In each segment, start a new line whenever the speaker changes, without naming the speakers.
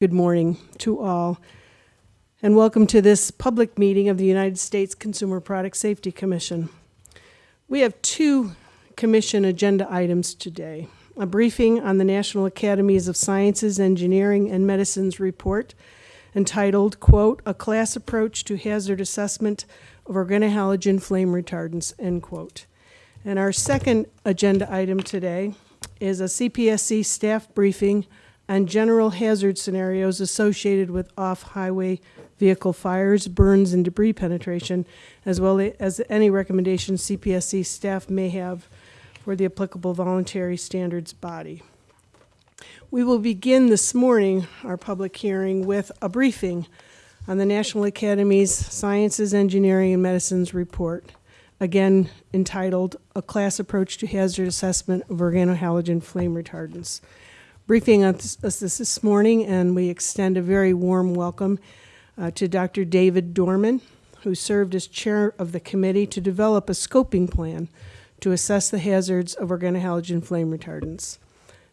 Good morning to all, and welcome to this public meeting of the United States Consumer Product Safety Commission. We have two commission agenda items today. A briefing on the National Academies of Sciences, Engineering, and Medicine's report entitled, quote, "A Class Approach to Hazard Assessment of Organohalogen Flame Retardants," end quote. And our second agenda item today is a CPSC staff briefing on general hazard scenarios associated with off-highway vehicle fires, burns, and debris penetration, as well as any recommendations CPSC staff may have for the applicable voluntary standards body. We will begin this morning our public hearing with a briefing on the National Academy's Sciences, Engineering, and Medicine's report, again entitled A Class Approach to Hazard Assessment of Organohalogen Flame Retardants briefing us this, morning, and we extend a very warm welcome uh, to Dr. David Dorman, who served as chair of the committee to develop a scoping plan to assess the hazards of organohalogen flame retardants.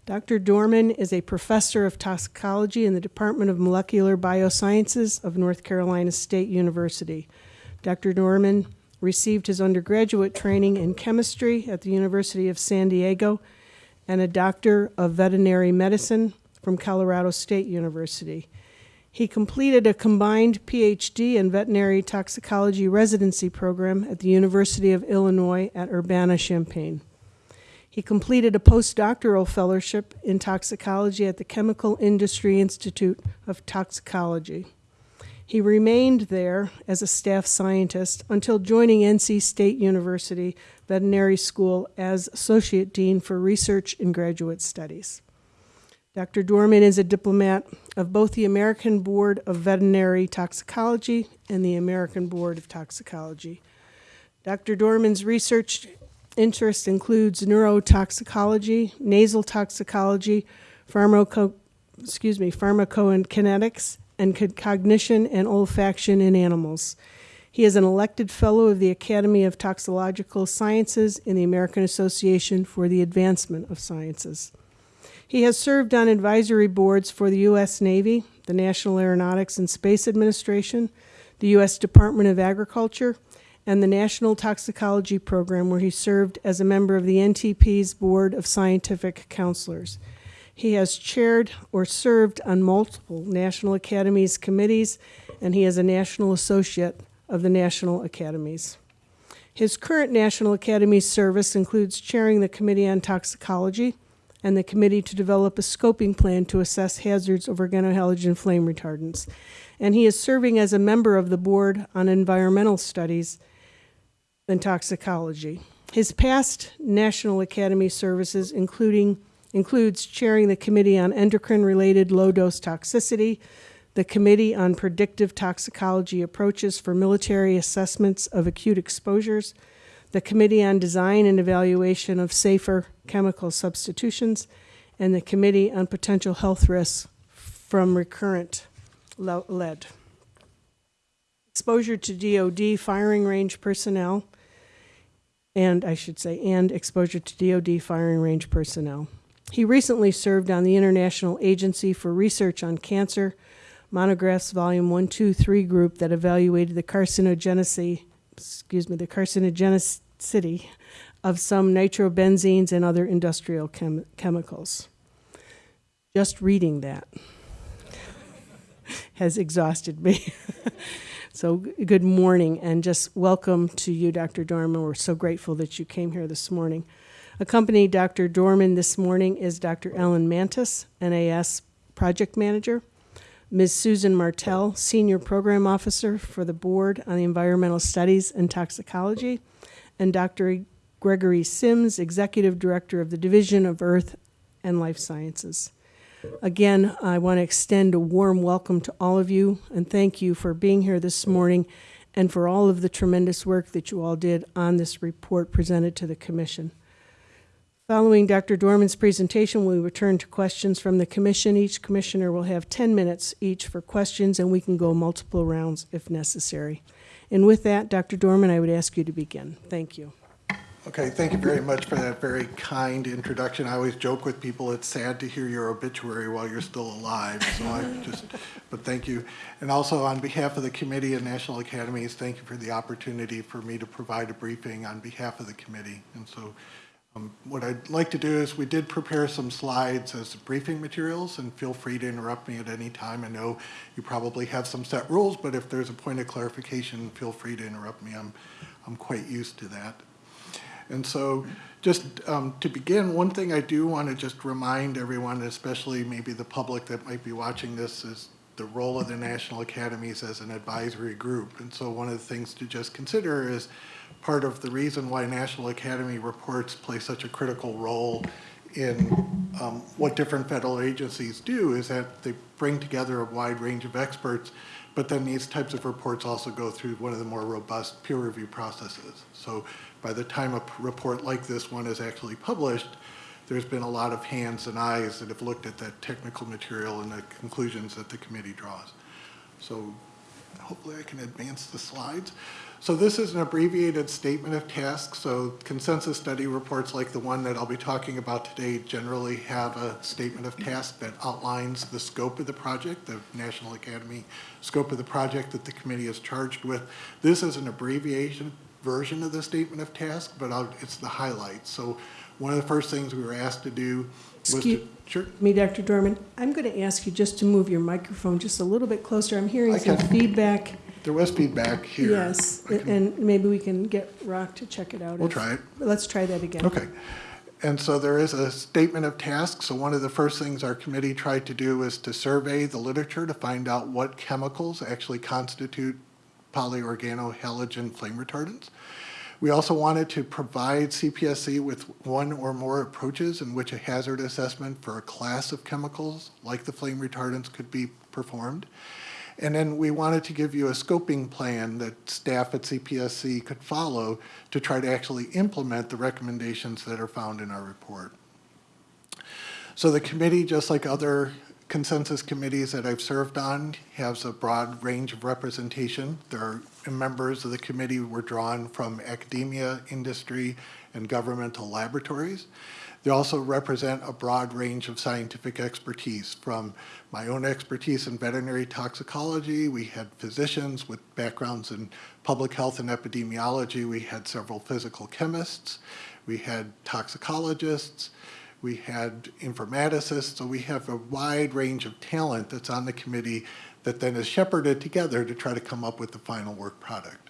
Dr. Dorman is a professor of toxicology in the Department of Molecular Biosciences of North Carolina State University. Dr. Dorman received his undergraduate training in chemistry at the University of San Diego and a Doctor of Veterinary Medicine from Colorado State University. He completed a combined PhD in veterinary toxicology residency program at the University of Illinois at Urbana-Champaign. He completed a postdoctoral fellowship in toxicology at the Chemical Industry Institute of Toxicology. He remained there as a staff scientist until joining NC State University Veterinary School as Associate Dean for Research and Graduate Studies. Dr. Dorman is a diplomat of both the American Board of Veterinary Toxicology and the American Board of Toxicology. Dr. Dorman's research interest includes neurotoxicology, nasal toxicology, pharmaco, excuse me, pharmacokinetics, and cognition and olfaction in animals. He is an elected fellow of the Academy of Toxicological Sciences in the American Association for the Advancement of Sciences. He has served on advisory boards for the U.S. Navy, the National Aeronautics and Space Administration, the U.S. Department of Agriculture, and the National Toxicology Program, where he served as a member of the NTP's Board of Scientific Counselors. He has chaired or served on multiple National Academies committees, and he is a National Associate of the National Academies. His current National Academy service includes chairing the Committee on Toxicology and the Committee to develop a scoping plan to assess hazards of organohalogen flame retardants. And he is serving as a member of the Board on Environmental Studies and Toxicology. His past National Academy services, including includes chairing the Committee on Endocrine-Related Low-Dose Toxicity, the Committee on Predictive Toxicology Approaches for Military Assessments of Acute Exposures, the Committee on Design and Evaluation of Safer Chemical Substitutions, and the Committee on Potential Health Risks from Recurrent Lead. Exposure to DOD firing range personnel, and I should say, and exposure to DOD firing range personnel. He recently served on the International Agency for Research on Cancer, Monographs Volume 123 group that evaluated the carcinogenicity, excuse me, the carcinogenicity of some nitrobenzenes and other industrial chem chemicals. Just reading that has exhausted me. so good morning and just welcome to you, Dr. Dorman. We're so grateful that you came here this morning. Accompanying Dr. Dorman this morning is Dr. Ellen Mantus, NAS Project Manager, Ms. Susan Martel, Senior Program Officer for the Board on the Environmental Studies and Toxicology, and Dr. Gregory Symmes, Executive Director of the Division of Earth and Life Sciences. Again, I want to extend a warm welcome to all of you and thank you for being here this morning and for all of the tremendous work that you all did on this report presented to the Commission. Following Dr. Dorman's presentation, we return to questions from the commission. Each commissioner will have 10 minutes each for questions, and we can go multiple rounds if necessary. And with that, Dr. Dorman, I would ask you to begin. Thank you.
Okay, thank you very much for that very kind introduction. I always joke with people, it's sad to hear your obituary while you're still alive, so I just, but thank you. And also, on behalf of the committee and National Academies, thank you for the opportunity for me to provide a briefing on behalf of the committee. And so, um, what I'd like to do is, we did prepare some slides as briefing materials, and feel free to interrupt me at any time. I know you probably have some set rules, but if there's a point of clarification, feel free to interrupt me. I'm, I'm quite used to that. And so just um, to begin, one thing I do want to just remind everyone, especially maybe the public that might be watching this, is the role of the National Academies as an advisory group. And so one of the things to just consider is part of the reason why National Academy reports play such a critical role in um, what different federal agencies do is that they bring together a wide range of experts, but then these types of reports also go through one of the more robust peer review processes. So by the time a report like this one is actually published, there's been a lot of hands and eyes that have looked at that technical material and the conclusions that the committee draws. So hopefully I can advance the slides. So this is an abbreviated statement of tasks. So consensus study reports like the one that I'll be talking about today generally have a statement of task that outlines the scope of the project, the National Academy scope of the project that the committee is charged with. This is an abbreviation version of the statement of task, but I'll, it's the highlights. So one of the first things we were asked to do was to,
Excuse-
sure,
Me, Dr. Dorman, I'm going to ask you just to move your microphone just a little bit closer. I'm hearing some feedback.
There was feedback here.
Yes,
I can-
and maybe we can get Rock to check it out.
We'll
if-
try it.
Let's try that again.
Okay. And so there is a statement of tasks. So one of the first things our committee tried to do is to survey the literature to find out what chemicals actually constitute polyorganohalogen flame retardants. We also wanted to provide CPSC with one or more approaches in which a hazard assessment for a class of chemicals, like the flame retardants, could be performed. And then we wanted to give you a scoping plan that staff at CPSC could follow to try to actually implement the recommendations that are found in our report. So the committee, just like other consensus committees that I've served on, has a broad range of representation. There are members of the committee were drawn from academia, industry, and governmental laboratories. They also represent a broad range of scientific expertise, from my own expertise in veterinary toxicology. We had physicians with backgrounds in public health and epidemiology. We had several physical chemists. We had toxicologists. We had informaticists, so we have a wide range of talent that's on the committee that then is shepherded together to try to come up with the final work product.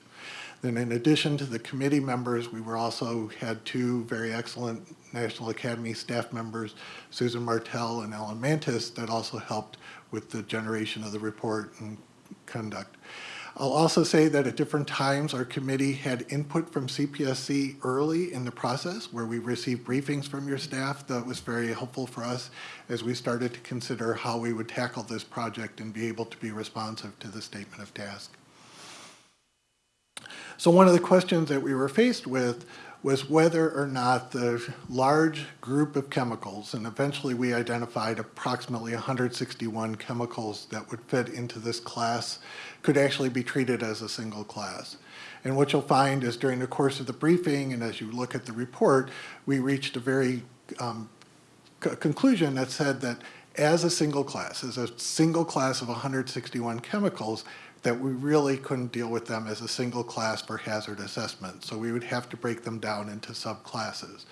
Then in addition to the committee members, we were also had two very excellent National Academy staff members, Susan Martel and Alan Mantus, that also helped with the generation of the report and conduct. I'll also say that at different times, our committee had input from CPSC early in the process where we received briefings from your staff that was very helpful for us as we started to consider how we would tackle this project and be able to be responsive to the statement of task. So one of the questions that we were faced with was whether or not the large group of chemicals, and eventually we identified approximately 161 chemicals that would fit into this class, could actually be treated as a single class. And what you'll find is during the course of the briefing and as you look at the report, we reached a very um, conclusion that said that as a single class, as a single class of 161 chemicals, that we really couldn't deal with them as a single class for hazard assessment. So we would have to break them down into subclasses.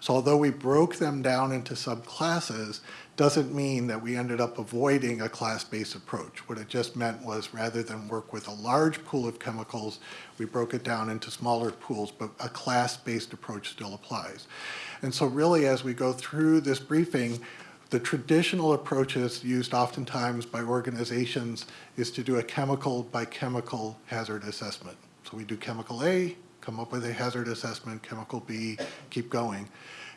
So although we broke them down into subclasses, doesn't mean that we ended up avoiding a class-based approach. What it just meant was rather than work with a large pool of chemicals, we broke it down into smaller pools, but a class-based approach still applies. And so really as we go through this briefing, the traditional approaches used oftentimes by organizations is to do a chemical by chemical hazard assessment. So we do chemical A, come up with a hazard assessment, chemical B, keep going.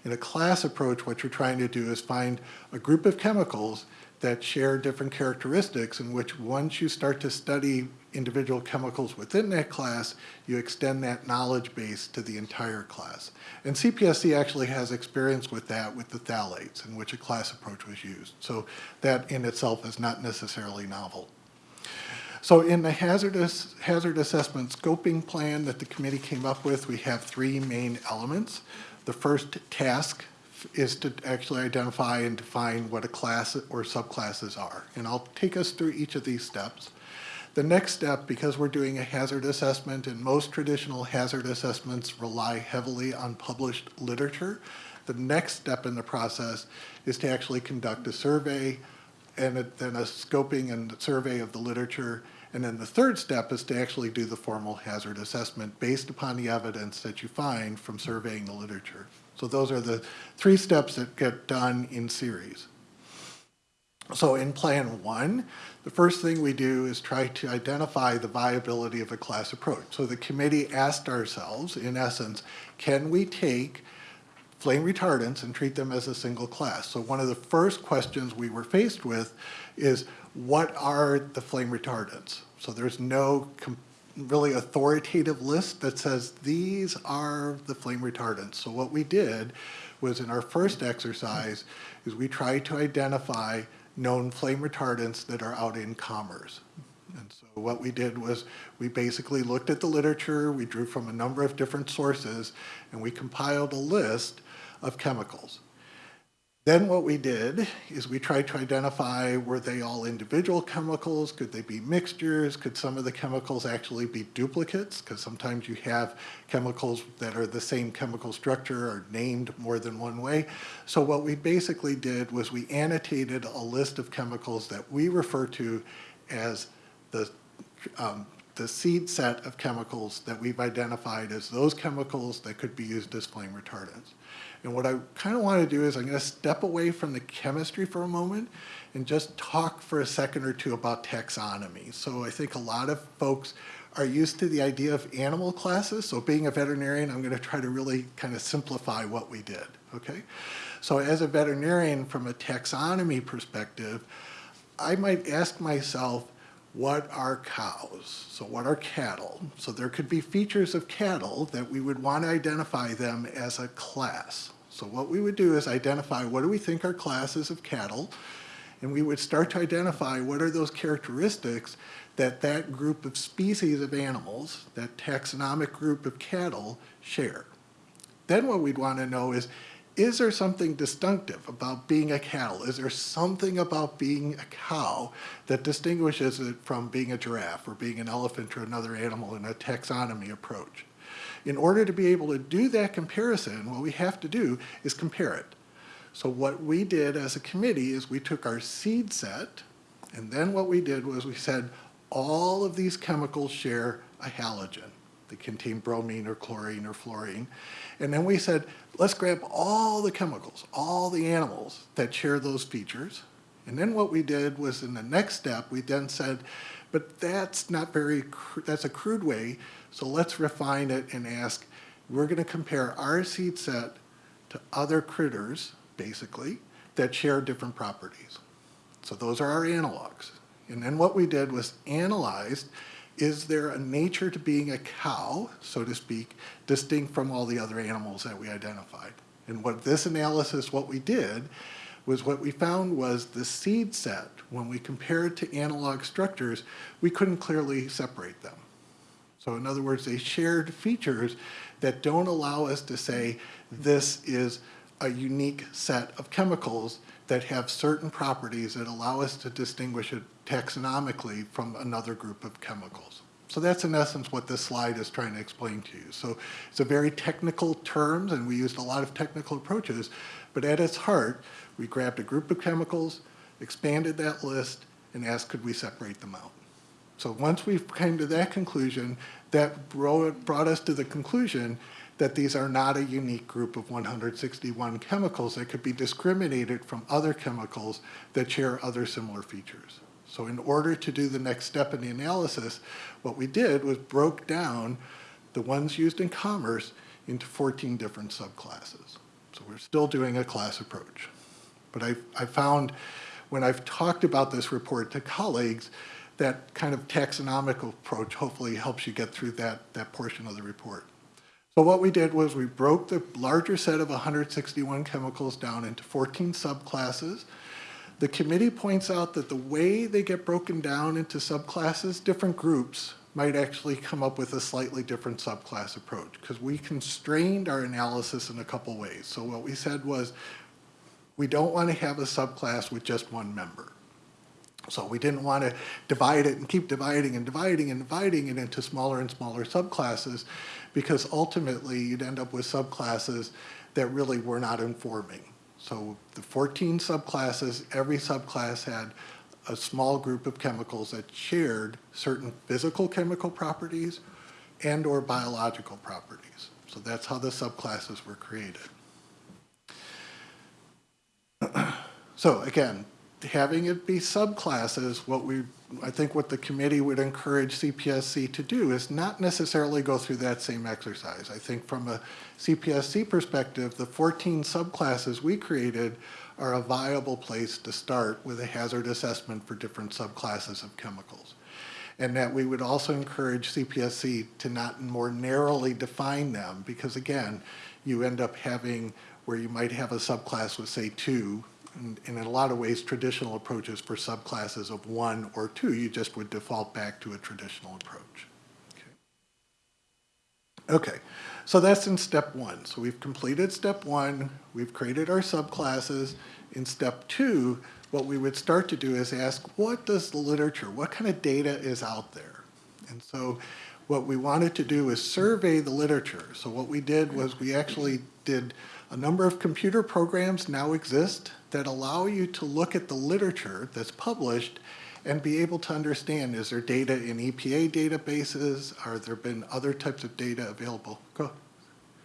In a class approach, what you're trying to do is find a group of chemicals that share different characteristics in which once you start to study individual chemicals within that class, you extend that knowledge base to the entire class. And CPSC actually has experience with that with the phthalates in which a class approach was used. So that in itself is not necessarily novel. So in the hazardous, hazard assessment scoping plan that the committee came up with, we have three main elements. The first task is to actually identify and define what a class or subclasses are. And I'll take us through each of these steps. The next step, because we're doing a hazard assessment, and most traditional hazard assessments rely heavily on published literature, the next step in the process is to actually conduct a survey and then a scoping and survey of the literature. And then the third step is to actually do the formal hazard assessment based upon the evidence that you find from surveying the literature. So those are the three steps that get done in series. So in Plan 1, the first thing we do is try to identify the viability of a class approach. So the committee asked ourselves, in essence, can we take flame retardants and treat them as a single class? So one of the first questions we were faced with is, what are the flame retardants? So there's no really authoritative list that says these are the flame retardants. So what we did was in our first exercise is we tried to identify known flame retardants that are out in commerce. And so what we did was we basically looked at the literature, we drew from a number of different sources, and we compiled a list of chemicals. Then what we did is we tried to identify, were they all individual chemicals? Could they be mixtures? Could some of the chemicals actually be duplicates? Because sometimes you have chemicals that are the same chemical structure or named more than one way. So what we basically did was we annotated a list of chemicals that we refer to as the um, the seed set of chemicals that we've identified as those chemicals that could be used as flame retardants. And what I kind of want to do is I'm going to step away from the chemistry for a moment and just talk for a second or two about taxonomy. So I think a lot of folks are used to the idea of animal classes. So being a veterinarian, I'm going to try to really kind of simplify what we did, okay? So as a veterinarian, from a taxonomy perspective, I might ask myself, what are cows? So what are cattle? So there could be features of cattle that we would want to identify them as a class. So what we would do is identify what do we think are classes of cattle, and we would start to identify what are those characteristics that that group of species of animals, that taxonomic group of cattle, share. Then what we'd want to know is, is there something distinctive about being a cattle? Is there something about being a cow that distinguishes it from being a giraffe or being an elephant or another animal in a taxonomy approach? In order to be able to do that comparison, what we have to do is compare it. So what we did as a committee is we took our seed set, and then what we did was we said, all of these chemicals share a halogen. They contain bromine or chlorine or fluorine. And then we said, let's grab all the chemicals, all the animals that share those features. And then what we did was in the next step, we then said, but that's not very, that's a crude way, so let's refine it and ask, we're gonna compare our seed set to other critters, basically, that share different properties. So those are our analogs. And then what we did was analyzed, is there a nature to being a cow, so to speak, distinct from all the other animals that we identified? And what this analysis, what we did, was what we found was the seed set, when we compared it to analog structures, we couldn't clearly separate them. So in other words, they shared features that don't allow us to say this is a unique set of chemicals that have certain properties that allow us to distinguish it taxonomically from another group of chemicals. So that's in essence what this slide is trying to explain to you. So it's a very technical terms and we used a lot of technical approaches, but at its heart, we grabbed a group of chemicals, expanded that list, and asked could we separate them out. So once we came to that conclusion, that brought, brought us to the conclusion that these are not a unique group of 161 chemicals that could be discriminated from other chemicals that share other similar features. So in order to do the next step in the analysis, what we did was broke down the ones used in commerce into 14 different subclasses. So we're still doing a class approach. But I, I found when I've talked about this report to colleagues, that kind of taxonomic approach hopefully helps you get through that, that portion of the report. So what we did was we broke the larger set of 161 chemicals down into 14 subclasses. The committee points out that the way they get broken down into subclasses, different groups might actually come up with a slightly different subclass approach because we constrained our analysis in a couple ways. So what we said was, we don't want to have a subclass with just one member. So we didn't want to divide it and keep dividing and dividing and dividing it into smaller and smaller subclasses because ultimately you'd end up with subclasses that really were not informing. So the 14 subclasses, every subclass had a small group of chemicals that shared certain physical chemical properties and or biological properties. So that's how the subclasses were created. So again, having it be subclasses, what we, I think what the committee would encourage CPSC to do is not necessarily go through that same exercise. I think from a CPSC perspective, the 14 subclasses we created are a viable place to start with a hazard assessment for different subclasses of chemicals. And that we would also encourage CPSC to not more narrowly define them, because again, you end up having where you might have a subclass with, say, two, and in a lot of ways, traditional approaches for subclasses of one or two, you just would default back to a traditional approach. Okay. Okay, so that's in step one. So we've completed step one, we've created our subclasses. In step two, what we would start to do is ask, what does the literature, what kind of data is out there? And so what we wanted to do is survey the literature. So what we did was we actually did a number of computer programs now exist that allow you to look at the literature that's published and be able to understand, is there data in EPA databases? Are there been other types of data available? Go.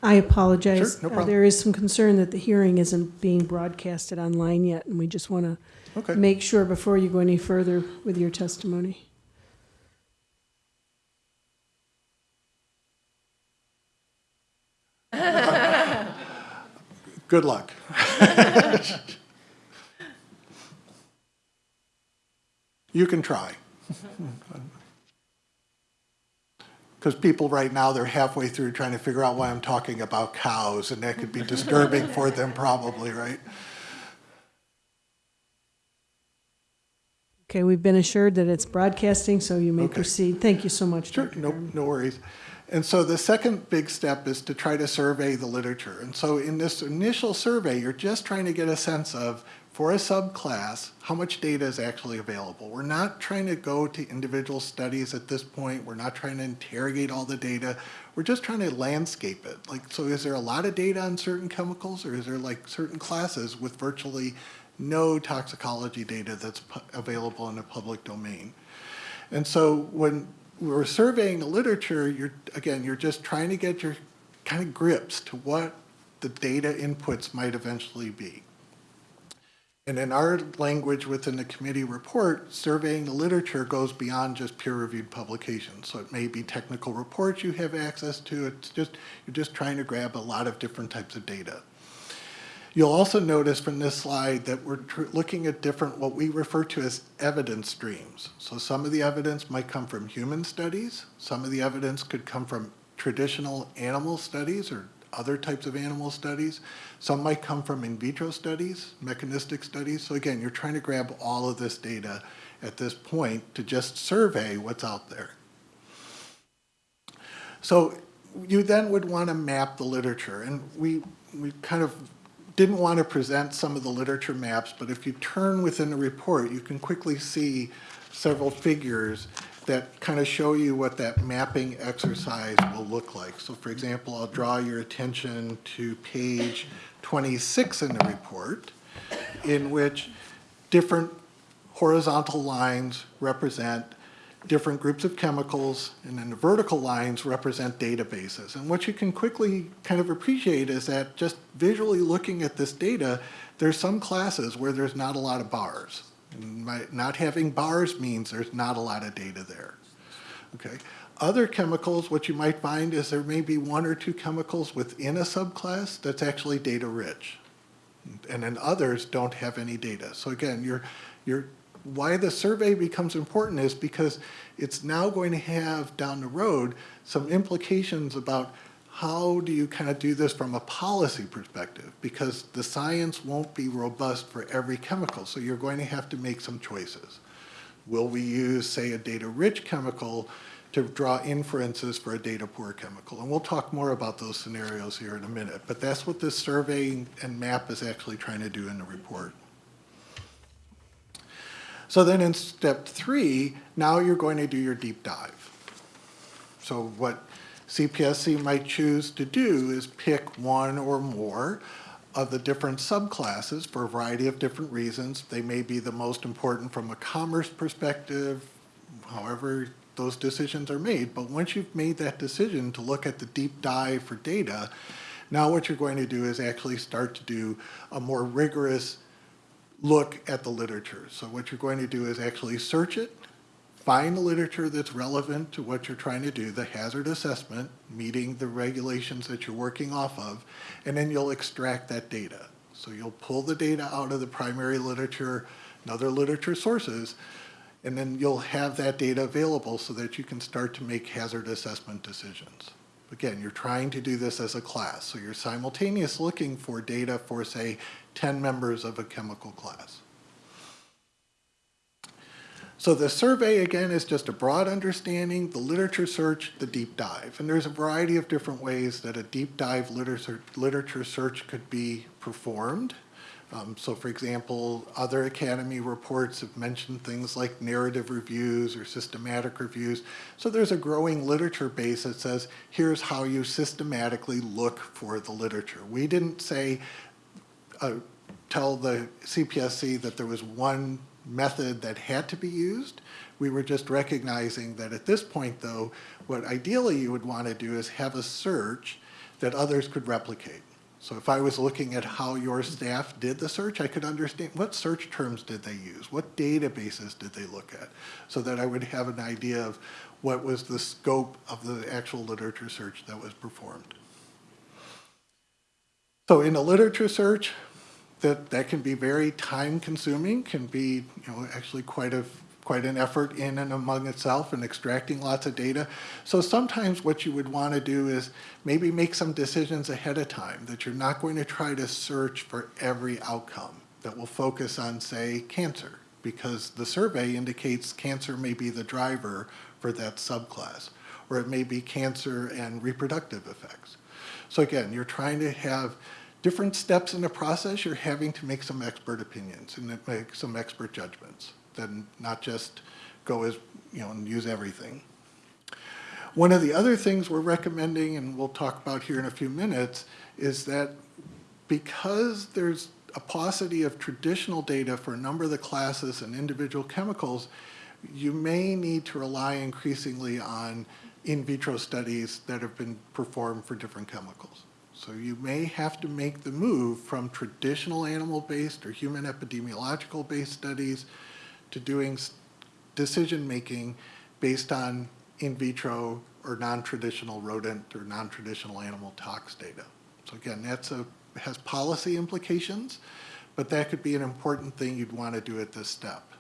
I apologize.
Sure, no
Uh,
problem.
There is some concern that the hearing isn't being broadcasted online yet, and we just want to
Okay.
make sure before you go any further with your testimony.
Good luck. You can try. Because people right now, they're halfway through trying to figure out why I'm talking about cows, and that could be disturbing for them probably, right?
Okay, we've been assured that it's broadcasting, so you may
Okay.
proceed. Thank you so much,
Sure,
Dr.
no, no worries. And so the second big step is to try to survey the literature. And so in this initial survey, you're just trying to get a sense of, for a subclass, how much data is actually available. We're not trying to go to individual studies at this point. We're not trying to interrogate all the data. We're just trying to landscape it. Like, so is there a lot of data on certain chemicals or is there like certain classes with virtually no toxicology data that's available in the public domain? And so when we're surveying the literature, you're, again, you're just trying to get your kind of grips to what the data inputs might eventually be. And in our language within the committee report, surveying the literature goes beyond just peer-reviewed publications. So it may be technical reports you have access to. It's just, you're just trying to grab a lot of different types of data. You'll also notice from this slide that we're looking at different, what we refer to as evidence streams. So some of the evidence might come from human studies. Some of the evidence could come from traditional animal studies or other types of animal studies. Some might come from in vitro studies, mechanistic studies. So again, you're trying to grab all of this data at this point to just survey what's out there. So you then would want to map the literature, and we, we kind of didn't want to present some of the literature maps, but if you turn within the report, you can quickly see several figures that kind of show you what that mapping exercise will look like. So for example, I'll draw your attention to page 26 in the report, in which different horizontal lines represent different groups of chemicals, and then the vertical lines represent databases. And what you can quickly kind of appreciate is that just visually looking at this data, there's some classes where there's not a lot of bars. And my- Not having bars means there's not a lot of data there. Okay. Other chemicals, what you might find is there may be one or two chemicals within a subclass that's actually data rich. And then others don't have any data. So again, you're, you're, why the survey becomes important is because it's now going to have down the road some implications about how do you kind of do this from a policy perspective? Because the science won't be robust for every chemical, so you're going to have to make some choices. Will we use, say, a data-rich chemical to draw inferences for a data-poor chemical? And we'll talk more about those scenarios here in a minute, but that's what this survey and map is actually trying to do in the report. So then in step three, now you're going to do your deep dive. So what CPSC might choose to do is pick one or more of the different subclasses for a variety of different reasons. They may be the most important from a commerce perspective, however those decisions are made. But once you've made that decision to look at the deep dive for data, now what you're going to do is actually start to do a more rigorous look at the literature. So what you're going to do is actually search it, find the literature that's relevant to what you're trying to do, the hazard assessment, meeting the regulations that you're working off of, and then you'll extract that data. So you'll pull the data out of the primary literature and other literature sources, and then you'll have that data available so that you can start to make hazard assessment decisions. Again, you're trying to do this as a class, so you're simultaneous looking for data for, say, 10 members of a chemical class. So the survey, again, is just a broad understanding, the literature search, the deep dive. And there's a variety of different ways that a deep dive literature, literature search could be performed. Um, so for example, other Academy reports have mentioned things like narrative reviews or systematic reviews. So there's a growing literature base that says, here's how you systematically look for the literature. We didn't say, uh, tell the CPSC that there was one method that had to be used. We were just recognizing that at this point though, what ideally you would want to do is have a search that others could replicate. So if I was looking at how your staff did the search, I could understand what search terms did they use? What databases did they look at? So that I would have an idea of what was the scope of the actual literature search that was performed. So in a literature search, that, that can be very time consuming, can be you know, actually quite a quite an effort in and among itself and extracting lots of data. So sometimes what you would want to do is maybe make some decisions ahead of time that you're not going to try to search for every outcome that will focus on, say, cancer, because the survey indicates cancer may be the driver for that subclass, or it may be cancer and reproductive effects. So again, you're trying to have different steps in the process, you're having to make some expert opinions and make some expert judgments than not just go as, you know, and use everything. One of the other things we're recommending, and we'll talk about here in a few minutes, is that because there's a paucity of traditional data for a number of the classes and individual chemicals, you may need to rely increasingly on in vitro studies that have been performed for different chemicals. So you may have to make the move from traditional animal-based or human epidemiological-based studies to doing decision-making based on in vitro or non-traditional rodent or non-traditional animal tox data. So again, that's a, has policy implications, but that could be an important thing you'd want to do at this step.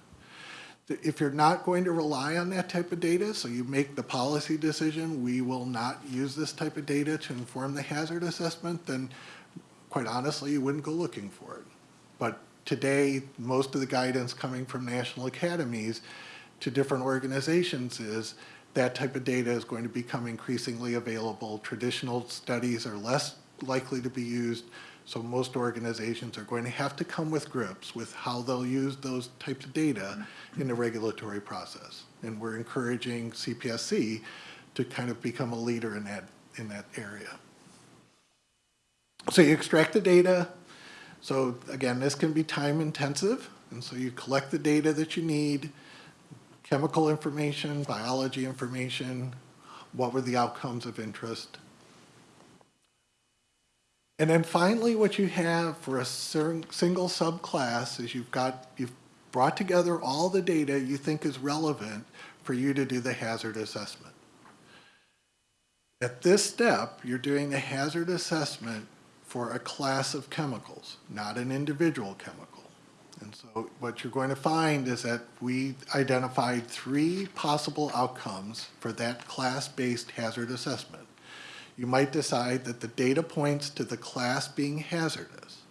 If you're not going to rely on that type of data, so you make the policy decision, we will not use this type of data to inform the hazard assessment, then quite honestly, you wouldn't go looking for it. But today, most of the guidance coming from national academies to different organizations is that type of data is going to become increasingly available. Traditional studies are less likely to be used, so most organizations are going to have to come with grips with how they'll use those types of data in the regulatory process. And we're encouraging CPSC to kind of become a leader in that, in that area. So you extract the data, so again, this can be time intensive, and so you collect the data that you need, chemical information, biology information, what were the outcomes of interest. And then finally, what you have for a single subclass is you've got, you've brought together all the data you think is relevant for you to do the hazard assessment. At this step, you're doing the hazard assessment for a class of chemicals, not an individual chemical. And so what you're going to find is that we identified three possible outcomes for that class-based hazard assessment. You might decide that the data points to the class being hazardous.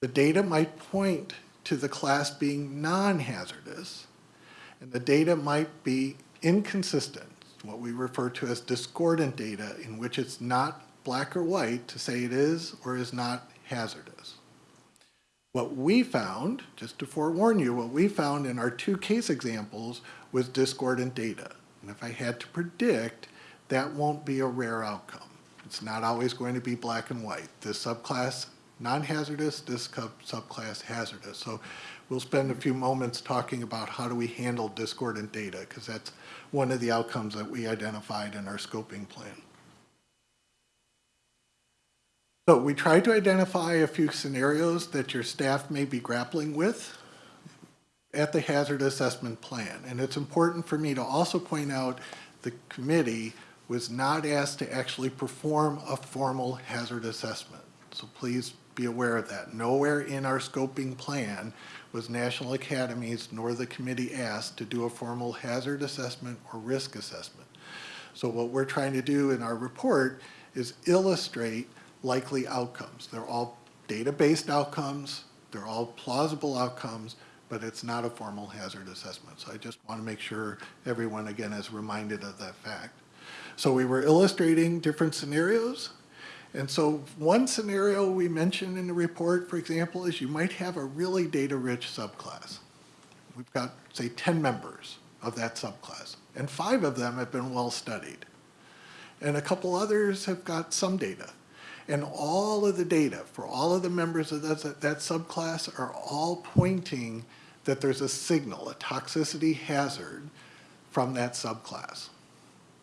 The data might point to the class being non-hazardous, and the data might be inconsistent, what we refer to as discordant data, in which it's not black or white to say it is or is not hazardous. What we found, just to forewarn you, what we found in our two case examples was discordant data. And if I had to predict, that won't be a rare outcome. It's not always going to be black and white. This subclass non-hazardous, this sub- subclass hazardous. So we'll spend a few moments talking about how do we handle discordant data, because that's one of the outcomes that we identified in our scoping plan. So we tried to identify a few scenarios that your staff may be grappling with at the hazard assessment plan. And it's important for me to also point out the committee was not asked to actually perform a formal hazard assessment. So please be aware of that. Nowhere in our scoping plan was National Academies nor the committee asked to do a formal hazard assessment or risk assessment. So what we're trying to do in our report is illustrate likely outcomes. They're all data-based outcomes, they're all plausible outcomes, but it's not a formal hazard assessment. So I just want to make sure everyone, again, is reminded of that fact. So we were illustrating different scenarios. And so one scenario we mentioned in the report, for example, is you might have a really data-rich subclass. We've got, say, 10 members of that subclass, and five of them have been well studied. And a couple others have got some data. And all of the data for all of the members of that, that subclass are all pointing that there's a signal, a toxicity hazard from that subclass.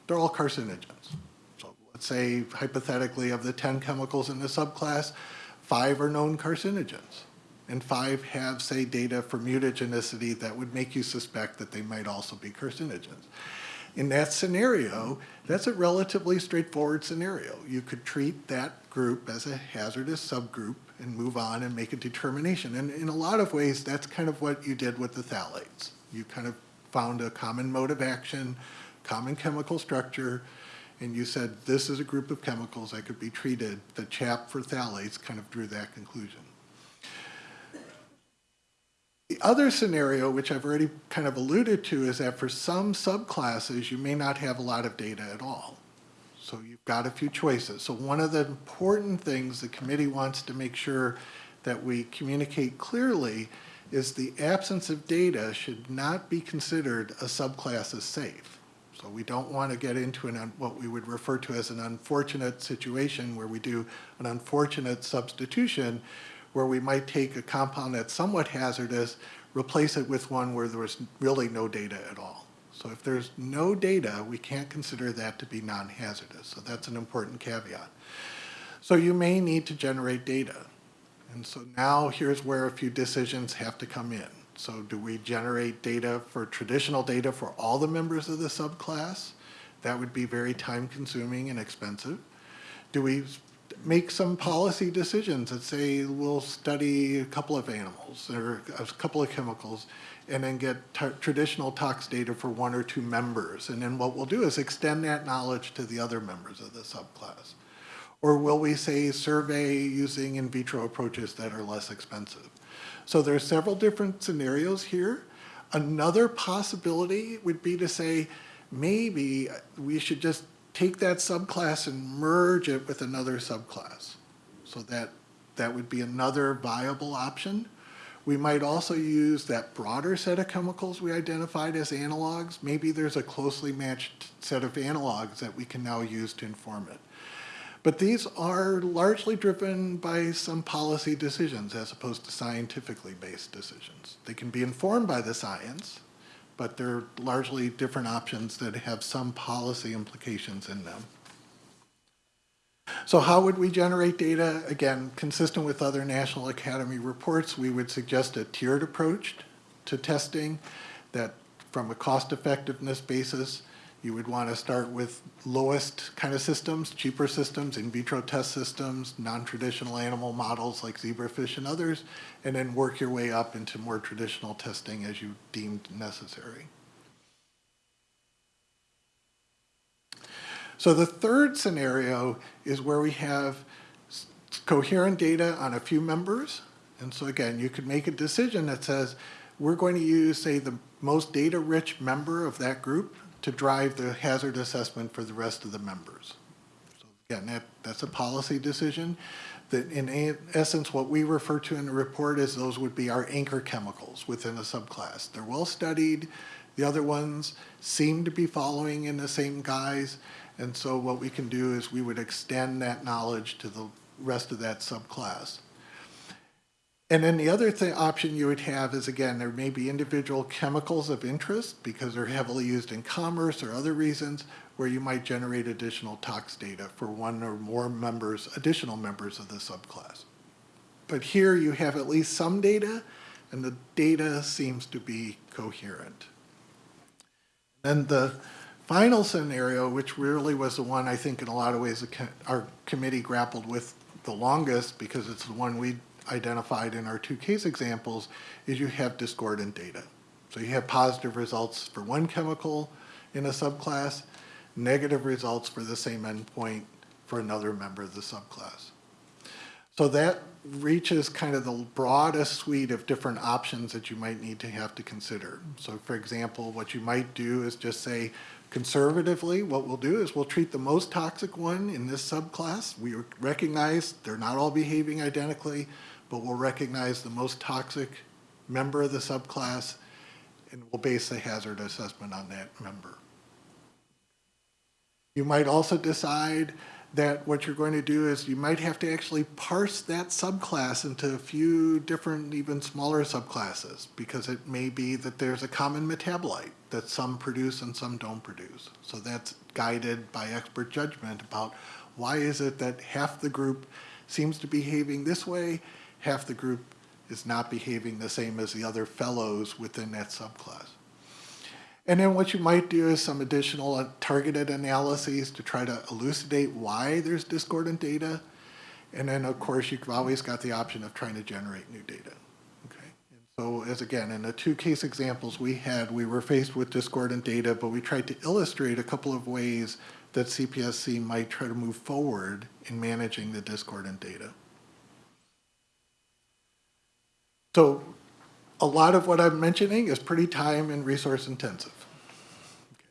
They're all carcinogens. So let's say hypothetically of the 10 chemicals in the subclass, five are known carcinogens. And five have, say, data for mutagenicity that would make you suspect that they might also be carcinogens. In that scenario, that's a relatively straightforward scenario. You could treat that group as a hazardous subgroup and move on and make a determination. And in a lot of ways, that's kind of what you did with the phthalates. You kind of found a common mode of action, common chemical structure, and you said, this is a group of chemicals that could be treated. The CHAP for phthalates kind of drew that conclusion. The other scenario, which I've already kind of alluded to, is that for some subclasses, you may not have a lot of data at all. So you've got a few choices. So one of the important things the committee wants to make sure that we communicate clearly is the absence of data should not be considered a subclass as safe. So we don't want to get into an, what we would refer to as an unfortunate situation where we do an unfortunate substitution where we might take a compound that's somewhat hazardous, replace it with one where there was really no data at all. So if there's no data, we can't consider that to be non-hazardous. So that's an important caveat. So you may need to generate data. And so now here's where a few decisions have to come in. So do we generate data for traditional data for all the members of the subclass? That would be very time consuming and expensive. Do we make some policy decisions that say we'll study a couple of animals or a couple of chemicals and then get traditional tox data for one or two members. And then what we'll do is extend that knowledge to the other members of the subclass. Or will we say survey using in vitro approaches that are less expensive? So there's several different scenarios here. Another possibility would be to say, maybe we should just take that subclass and merge it with another subclass. So that, that would be another viable option. We might also use that broader set of chemicals we identified as analogs. Maybe there's a closely matched set of analogs that we can now use to inform it. But these are largely driven by some policy decisions as opposed to scientifically based decisions. They can be informed by the science, but they're largely different options that have some policy implications in them. So how would we generate data? Again, consistent with other National Academy reports, we would suggest a tiered approach to testing that from a cost effectiveness basis, you would want to start with lowest kind of systems, cheaper systems, in vitro test systems, non-traditional animal models like zebrafish and others, and then work your way up into more traditional testing as you deemed necessary. So the third scenario is where we have coherent data on a few members. And so again, you could make a decision that says, we're going to use, say, the most data-rich member of that group to drive the hazard assessment for the rest of the members. So Again, that, that's a policy decision. That in essence, what we refer to in the report is those would be our anchor chemicals within a subclass. They're well-studied. The other ones seem to be following in the same guise. And so what we can do is we would extend that knowledge to the rest of that subclass. And then the other option you would have is, again, there may be individual chemicals of interest because they're heavily used in commerce or other reasons where you might generate additional tox data for one or more members, additional members of the subclass. But here you have at least some data, and the data seems to be coherent. Then the final scenario, which really was the one I think in a lot of ways our committee grappled with the longest because it's the one we identified in our two case examples, is you have discordant data. So you have positive results for one chemical in a subclass, negative results for the same endpoint for another member of the subclass. So that reaches kind of the broadest suite of different options that you might need to have to consider. So for example, what you might do is just say, conservatively, what we'll do is we'll treat the most toxic one in this subclass. We recognize they're not all behaving identically, but we'll recognize the most toxic member of the subclass, and we'll base the hazard assessment on that member. You might also decide that what you're going to do is you might have to actually parse that subclass into a few different, even smaller subclasses, because it may be that there's a common metabolite that some produce and some don't produce. So that's guided by expert judgment about why is it that half the group seems to be behaving this way, half the group is not behaving the same as the other fellows within that subclass. And then what you might do is some additional uh, targeted analyses to try to elucidate why there's discordant data. And then, of course, you've always got the option of trying to generate new data. Okay. And so as again, in the two case examples we had, we were faced with discordant data, but we tried to illustrate a couple of ways that CPSC might try to move forward in managing the discordant data. So a lot of what I'm mentioning is pretty time and resource intensive. Okay?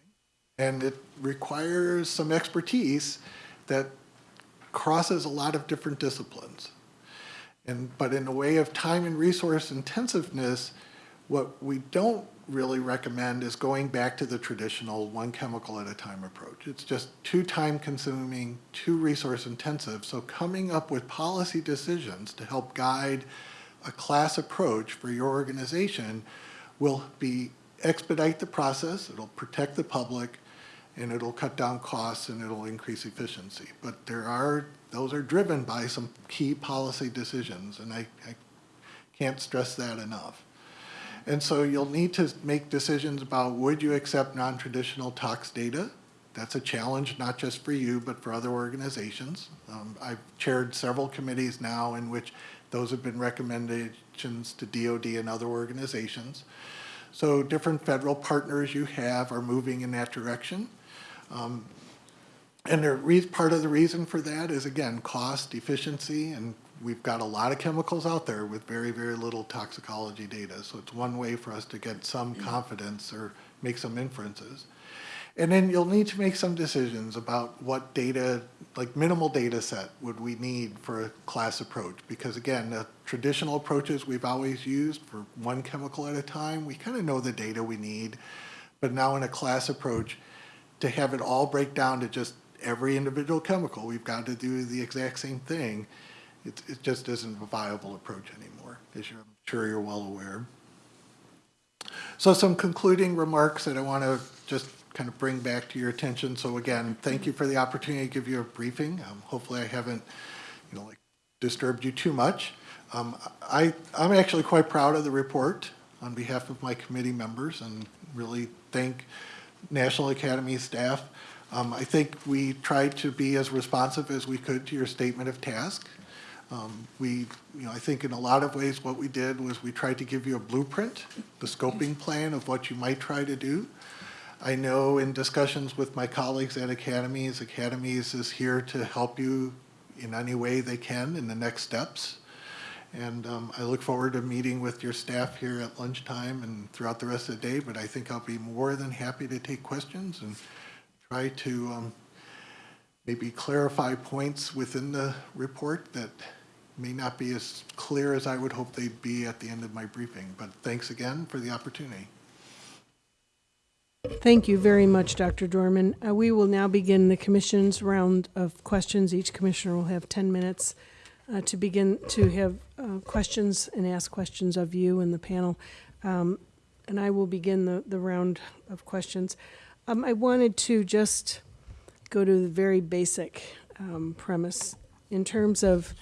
And it requires some expertise that crosses a lot of different disciplines. And, but in the way of time and resource intensiveness, what we don't really recommend is going back to the traditional one chemical at a time approach. It's just too time consuming, too resource intensive. So coming up with policy decisions to help guide a class approach for your organization will be expedite the process, it'll protect the public, and it'll cut down costs and it'll increase efficiency. But there are, those are driven by some key policy decisions, and I, I can't stress that enough. And so you'll need to make decisions about would you accept non-traditional tox data? That's a challenge not just for you, but for other organizations. Um, I've chaired several committees now in which those have been recommendations to DOD and other organizations. So different federal partners you have are moving in that direction. Um, and part of the reason for that is, again, cost, efficiency, and we've got a lot of chemicals out there with very, very little toxicology data. So it's one way for us to get some confidence or make some inferences. And then you'll need to make some decisions about what data, like minimal data set would we need for a class approach? Because again, the traditional approaches we've always used for one chemical at a time, we kind of know the data we need. But now in a class approach, to have it all break down to just every individual chemical, we've got to do the exact same thing. It, it just isn't a viable approach anymore, as you're, I'm sure you're well aware. So some concluding remarks that I want to just kind of bring back to your attention. So again, thank you for the opportunity to give you a briefing. Um, hopefully I haven't, you know, like disturbed you too much. Um, I, I'm actually quite proud of the report on behalf of my committee members and really thank National Academy staff. Um, I think we tried to be as responsive as we could to your statement of task. Um, we, you know, I think in a lot of ways what we did was we tried to give you a blueprint, the scoping plan of what you might try to do. I know in discussions with my colleagues at Academies, Academies is here to help you in any way they can in the next steps. And um, I look forward to meeting with your staff here at lunchtime and throughout the rest of the day, but I think I'll be more than happy to take questions and try to um, maybe clarify points within the report that may not be as clear as I would hope they'd be at the end of my briefing. But thanks again for the opportunity.
Thank you very much, Dr. Dorman. Uh, We will now begin the commission's round of questions. Each commissioner will have 10 minutes uh, to begin to have uh, questions and ask questions of you and the panel. Um, And I will begin the, the round of questions. Um, I wanted to just go to the very basic um, premise in terms of,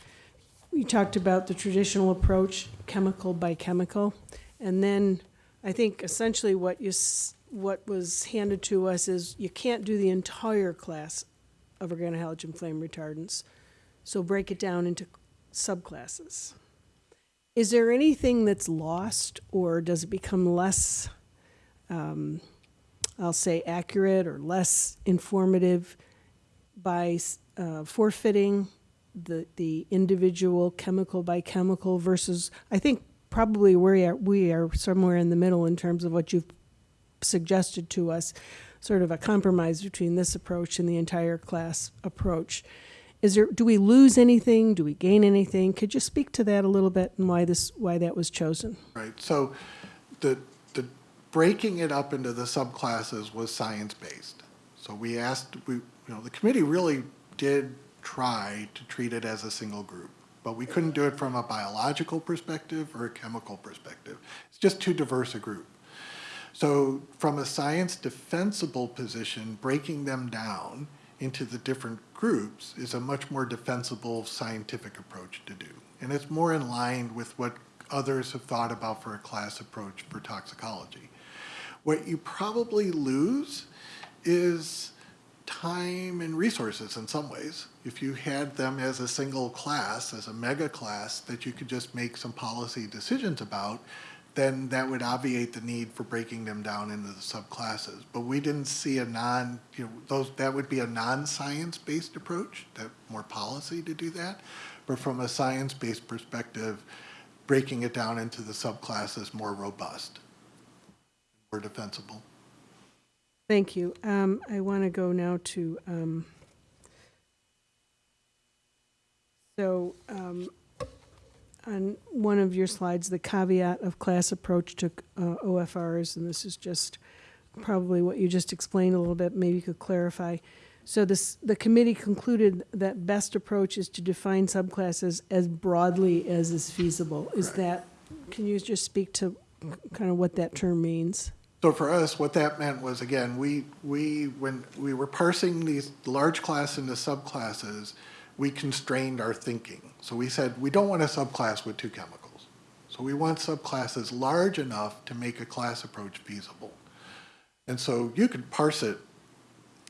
we talked about the traditional approach, chemical by chemical, and then I think essentially what you, what was handed to us is you can't do the entire class of organohalogen flame retardants, so break it down into subclasses. Is there anything that's lost, or does it become less, um, I'll say, accurate or less informative by uh, forfeiting the, the individual chemical by chemical versus, I think probably we are, we are somewhere in the middle in terms of what you've suggested to us, sort of a compromise between this approach and the entire class approach. Is there, do we lose anything? Do we gain anything? Could you speak to that a little bit and why this, why that was chosen?
Right, so the, the breaking it up into the subclasses was science-based. So we asked, we, you know, the committee really did try to treat it as a single group, but we couldn't do it from a biological perspective or a chemical perspective. It's just too diverse a group. So from a science defensible position, breaking them down into the different groups is a much more defensible scientific approach to do. And it's more in line with what others have thought about for a class approach for toxicology. What you probably lose is time and resources in some ways. If you had them as a single class, as a mega class that you could just make some policy decisions about, then that would obviate the need for breaking them down into the subclasses. But we didn't see a non, you know, those, that would be a non-science-based approach, that more policy to do that. But from a science-based perspective, breaking it down into the subclasses more robust, more defensible.
Thank you. Um, I want to go now to, um, so, um, on one of your slides, the caveat of class approach to uh, OFRs, and this is just probably what you just explained a little bit, maybe you could clarify. So this, the committee concluded that best approach is to define subclasses as broadly as is feasible. Is
Correct.
that, can you just speak to kind of what that term means?
So for us, what that meant was, again, we, we, when we were parsing these large class into subclasses, we constrained our thinking. So we said, we don't want a subclass with two chemicals. So we want subclasses large enough to make a class approach feasible. And so you could parse it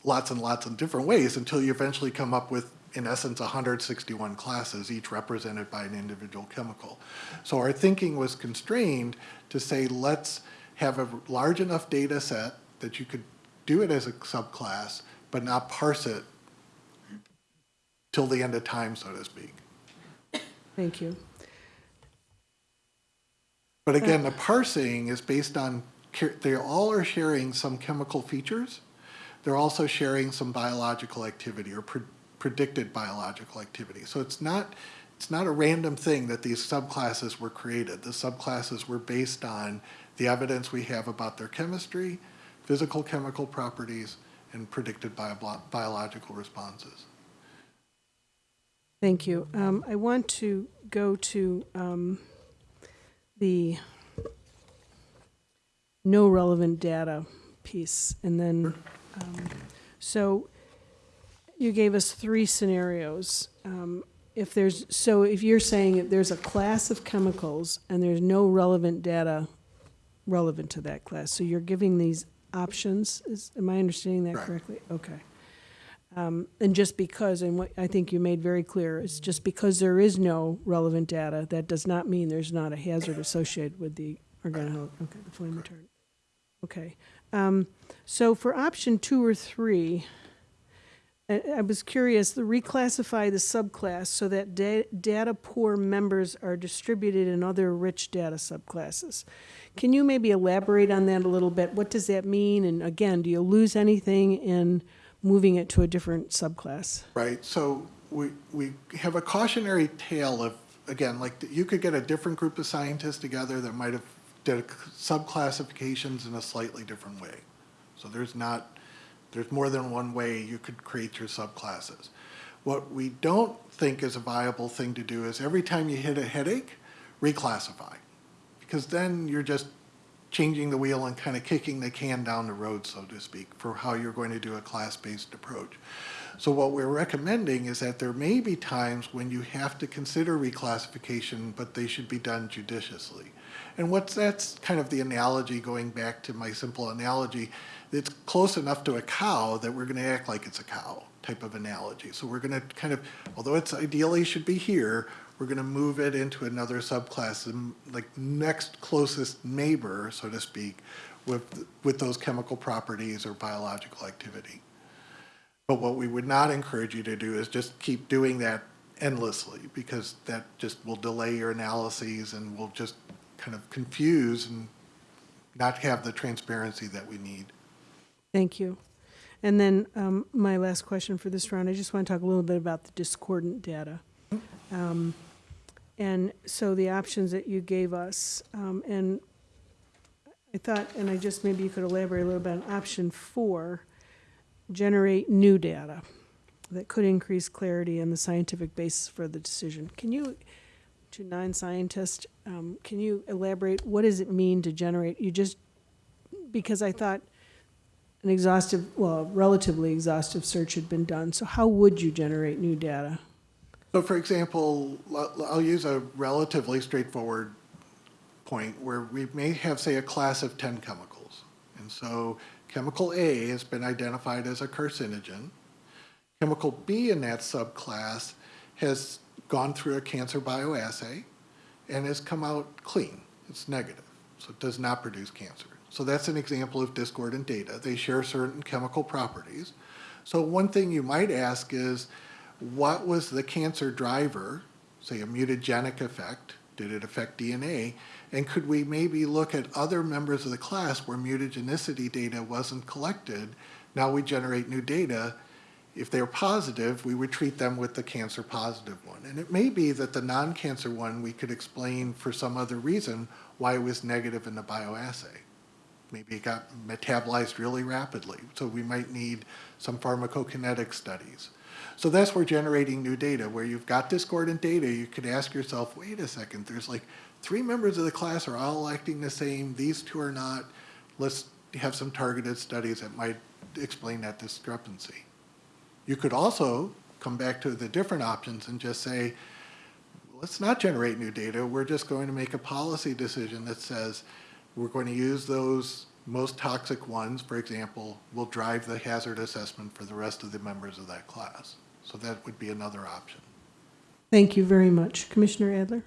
lots and lots of different ways until you eventually come up with, in essence, 161 classes, each represented by an individual chemical. So our thinking was constrained to say, let's have a large enough data set that you could do it as a subclass, but not parse it till the end of time, so to speak.
Thank you.
But again, uh. the parsing is based on, they all are sharing some chemical features. They're also sharing some biological activity or pre- predicted biological activity. So it's not, it's not a random thing that these subclasses were created. The subclasses were based on the evidence we have about their chemistry, physical chemical properties, and predicted bio- biological responses.
Thank you. Um, I want to go to um, the no relevant data piece, and then, um, so you gave us three scenarios. Um, If there's, so if you're saying if there's a class of chemicals and there's no relevant data relevant to that class, so you're giving these options, is, am I understanding that
Right.
correctly? Okay. Um, And just because, and what I think you made very clear, is just because there is no relevant data, that does not mean there's not a hazard associated with the organohal, okay, the flame retardant. Okay. Um, so for option two or three, I, I was curious, the reclassify the subclass so that da- data poor members are distributed in other rich data subclasses. Can you maybe elaborate on that a little bit? What does that mean? And again, do you lose anything in moving it to a different subclass?
Right, so we, we have a cautionary tale of, again, like, you could get a different group of scientists together that might have did subclassifications in a slightly different way. So there's not, there's more than one way you could create your subclasses. What we don't think is a viable thing to do is every time you hit a headache, reclassify. Because then you're just changing the wheel and kind of kicking the can down the road, so to speak, for how you're going to do a class-based approach. So what we're recommending is that there may be times when you have to consider reclassification, but they should be done judiciously. And what's, that's kind of the analogy, going back to my simple analogy, it's close enough to a cow that we're gonna act like it's a cow type of analogy. So we're gonna kind of, although it's ideally should be here, we're gonna move it into another subclass, like next closest neighbor, so to speak, with, with those chemical properties or biological activity. But what we would not encourage you to do is just keep doing that endlessly, because that just will delay your analyses and will just kind of confuse and not have the transparency that we need.
Thank you. And then um, my last question for this round, I just want to talk a little bit about the discordant data. Um, And so the options that you gave us, um, and I thought, and I just, maybe you could elaborate a little bit on option four, generate new data that could increase clarity and the scientific basis for the decision. Can you, to non-scientists, um, can you elaborate, what does it mean to generate? You just, because I thought an exhaustive, well, relatively exhaustive search had been done, so how would you generate new data?
So for example, I'll use a relatively straightforward point where we may have, say, a class of 10 chemicals. And so chemical A has been identified as a carcinogen. Chemical B in that subclass has gone through a cancer bioassay and has come out clean. It's negative, so it does not produce cancer. So that's an example of discordant data. They share certain chemical properties. So one thing you might ask is, what was the cancer driver, say a mutagenic effect? Did it affect DNA? And could we maybe look at other members of the class where mutagenicity data wasn't collected? Now we generate new data. If they're positive, we would treat them with the cancer positive one. And it may be that the non-cancer one, we could explain for some other reason why it was negative in the bioassay. Maybe it got metabolized really rapidly, so we might need some pharmacokinetic studies. So that's where generating new data, where you've got discordant data, you could ask yourself, wait a second, there's like three members of the class are all acting the same, these two are not. Let's have some targeted studies that might explain that discrepancy. You could also come back to the different options and just say, let's not generate new data, we're just going to make a policy decision that says, we're going to use those most toxic ones, for example, will drive the hazard assessment for the rest of the members of that class. So that would be another option.
Thank you very much. Commissioner Adler?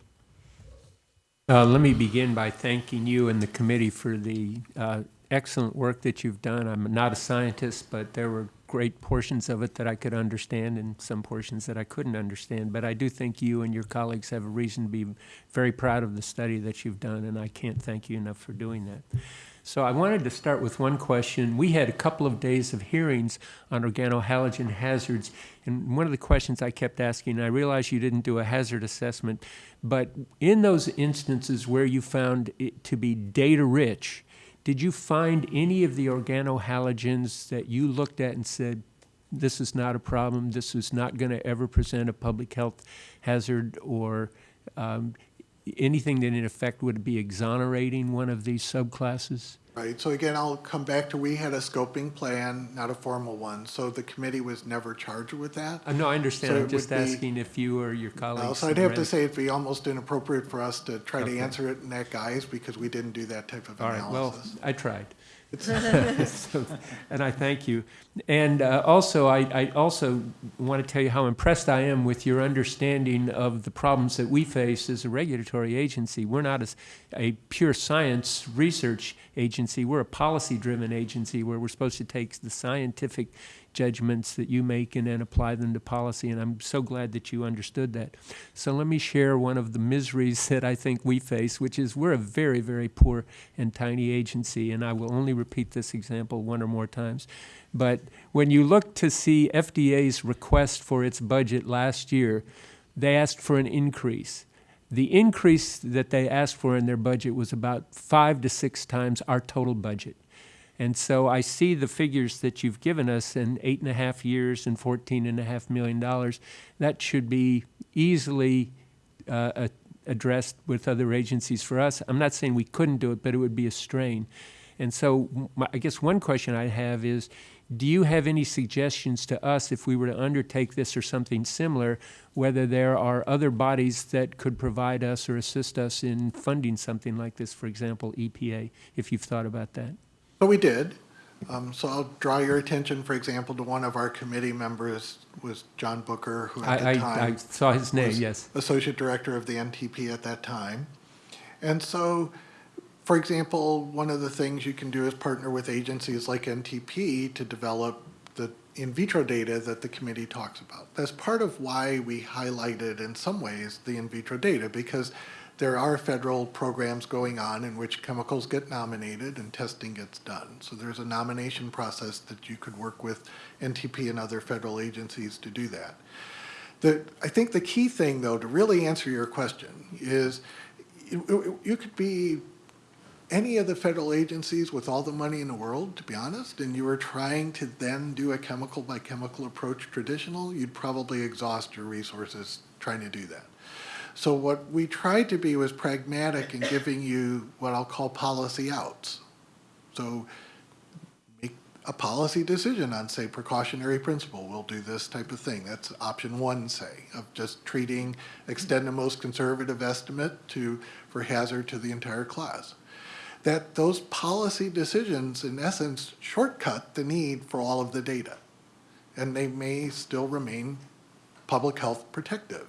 Uh, Let me begin by thanking you and the committee for the uh, excellent work that you've done. I'm not a scientist, but there were great portions of it that I could understand and some portions that I couldn't understand. But I do think you and your colleagues have a reason to be very proud of the study that you've done, and I can't thank you enough for doing that. So I wanted to start with one question. We had a couple of days of hearings on organohalogen hazards, and one of the questions I kept asking, I realize you didn't do a hazard assessment, but in those instances where you found it to be data-rich, did you find any of the organohalogens that you looked at and said, this is not a problem, this is not going to ever present a public health hazard, or um, anything that in effect would be exonerating one of these subclasses?
Right, so again, I'll come back to, we had a scoping plan, not a formal one, so the committee was never charged with that.
Uh, No, I understand,
So
I'm
it
just
would be-
asking if you or your
Uh,
colleagues.
So I'd have to say it'd be almost inappropriate for us to try to
Okay.
answer it in that guise, because we didn't do that type of
All right, well,
analysis.
I tried. So, And I thank you. And uh, also, I, I also want to tell you how impressed I am with your understanding of the problems that we face as a regulatory agency. We're not a pure science research agency. We're a policy-driven agency where we're supposed to take the scientific judgments that you make and then apply them to policy. And I'm so glad that you understood that. So let me share one of the miseries that I think we face, which is we're a very, very poor and tiny agency. And I will only repeat this example one or more times. But when you look to see FDA's request for its budget last year, they asked for an increase. The increase that they asked for in their budget was about five to six times our total budget. And so I see the figures that you've given us in eight and a half years and fourteen and a half million dollars. That should be easily uh, addressed with other agencies for us. I'm not saying we couldn't do it, but it would be a strain. And so my- I guess one question I have is, do you have any suggestions to us if we were to undertake this or something similar, whether there are other bodies that could provide us or assist us in funding something like this, for example, EPA, if you've thought about that?
So we did. Um, So I'll draw your attention, for example, to one of our committee members was John Bucher, who at
I,
the
I, I
time
saw his name, yes.
Associate Director of the NTP at that time. And so, for example, one of the things you can do is partner with agencies like NTP to develop the in vitro data that the committee talks about. That's part of why we highlighted in some ways the in vitro data, because there are federal programs going on in which chemicals get nominated and testing gets done. So there's a nomination process that you could work with NTP and other federal agencies to do that. The, I think the key thing, though, to really answer your question is you, you could be any of the federal agencies with all the money in the world, to be honest, and you were trying to then do a chemical by chemical approach traditional, you'd probably exhaust your resources trying to do that. So what we tried to be was pragmatic in giving you what I'll call policy outs. So make a policy decision on, say, precautionary principle, we'll do this type of thing. That's option one, say, of just treating, extend the most conservative estimate to, for hazard to the entire class. That those policy decisions, in essence, shortcut the need for all of the data. And they may still remain public health protective.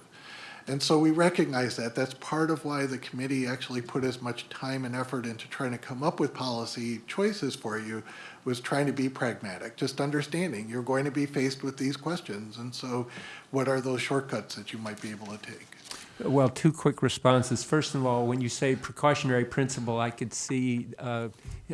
And so we recognize that. That's part of why the committee actually put as much time and effort into trying to come up with policy choices for you, was trying to be pragmatic, just understanding you're going to be faced with these questions. And so what are those shortcuts that you might be able to take?
Well, two quick responses. First of all, when you say precautionary principle, I could see uh,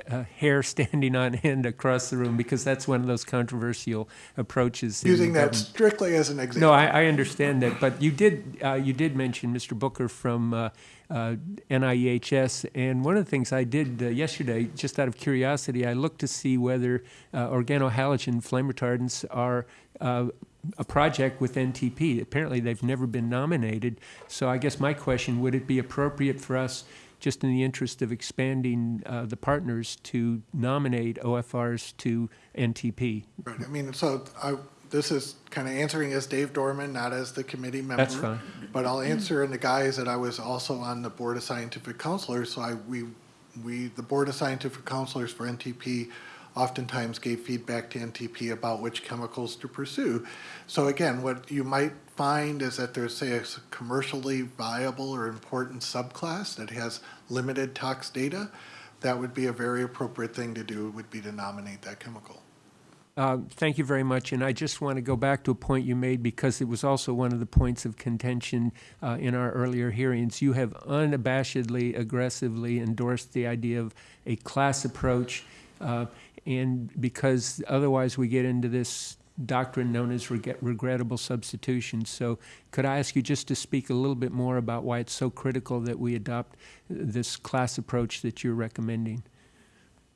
a hair standing on end across the room because that's one of those controversial approaches.
Using that
government.
strictly as an example.
No, I, I understand that, but you did, uh, you did mention Mr. Bucher from uh, uh, NIEHS, and one of the things I did uh, yesterday, just out of curiosity, I looked to see whether uh, organohalogen flame retardants are uh, a project with NTP. Apparently, they've never been nominated, so I guess my question, would it be appropriate for us, just in the interest of expanding uh, the partners, to nominate OFRs to NTP?
Right, I mean, so I, this is kind of answering as Dave Dorman, not as the committee member.
That's fine.
But I'll answer in the guise that I was also on the Board of Scientific Counselors, so I, we, we, the Board of Scientific Counselors for NTP oftentimes gave feedback to NTP about which chemicals to pursue. So again, what you might find is that there's, say, a commercially viable or important subclass that has limited tox data. That would be a very appropriate thing to do, would be to nominate that chemical.
Uh, Thank you very much, and I just want to go back to a point you made because it was also one of the points of contention uh, in our earlier hearings. You have unabashedly, aggressively endorsed the idea of a class approach, uh, and because otherwise we get into this doctrine known as reg- regrettable substitution. So could I ask you just to speak a little bit more about why it's so critical that we adopt uh, this class approach that you're recommending?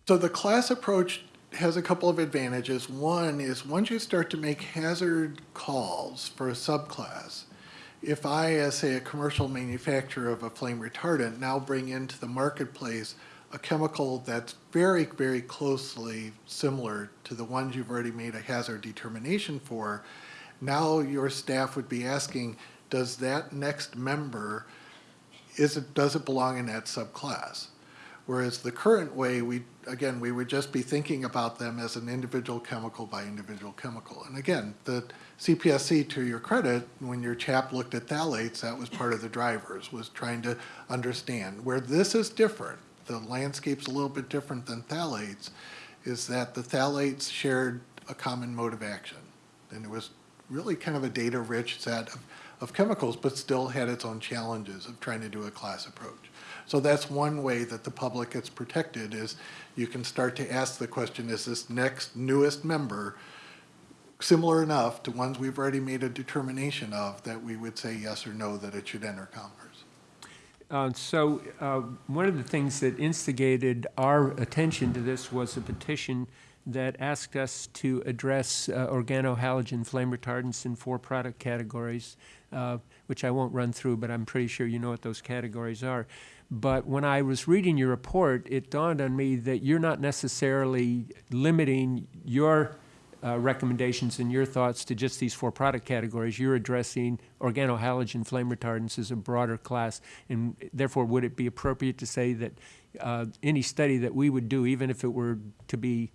So the class approach has a couple of advantages. One is once you start to make hazard calls for a subclass, if I, as say, a commercial manufacturer of a flame retardant, now bring into the marketplace a chemical that's very, very closely similar to the ones you've already made a hazard determination for, now your staff would be asking, does that next member, is it, does it belong in that subclass? Whereas the current way, we, again, we would just be thinking about them as an individual chemical by individual chemical. And again, the CPSC, to your credit, when your CHAP looked at phthalates, that was part of the drivers, was trying to understand. Where this is different, the landscape's a little bit different than phthalates, is that the phthalates shared a common mode of action. And it was really kind of a data-rich set of, of chemicals, but still had its own challenges of trying to do a class approach. So that's one way that the public gets protected is you can start to ask the question, is this next newest member similar enough to ones we've already made a determination of that we would say yes or no that it should enter commerce?
Uh, So uh, one of the things that instigated our attention to this was a petition that asked us to address uh, organohalogen flame retardants in four product categories, uh, which I won't run through, but I'm pretty sure you know what those categories are. But when I was reading your report, it dawned on me that you're not necessarily limiting your uh, recommendations and your thoughts to just these four product categories. You're addressing organohalogen flame retardants as a broader class, and therefore, would it be appropriate to say that uh, any study that we would do, even if it were to be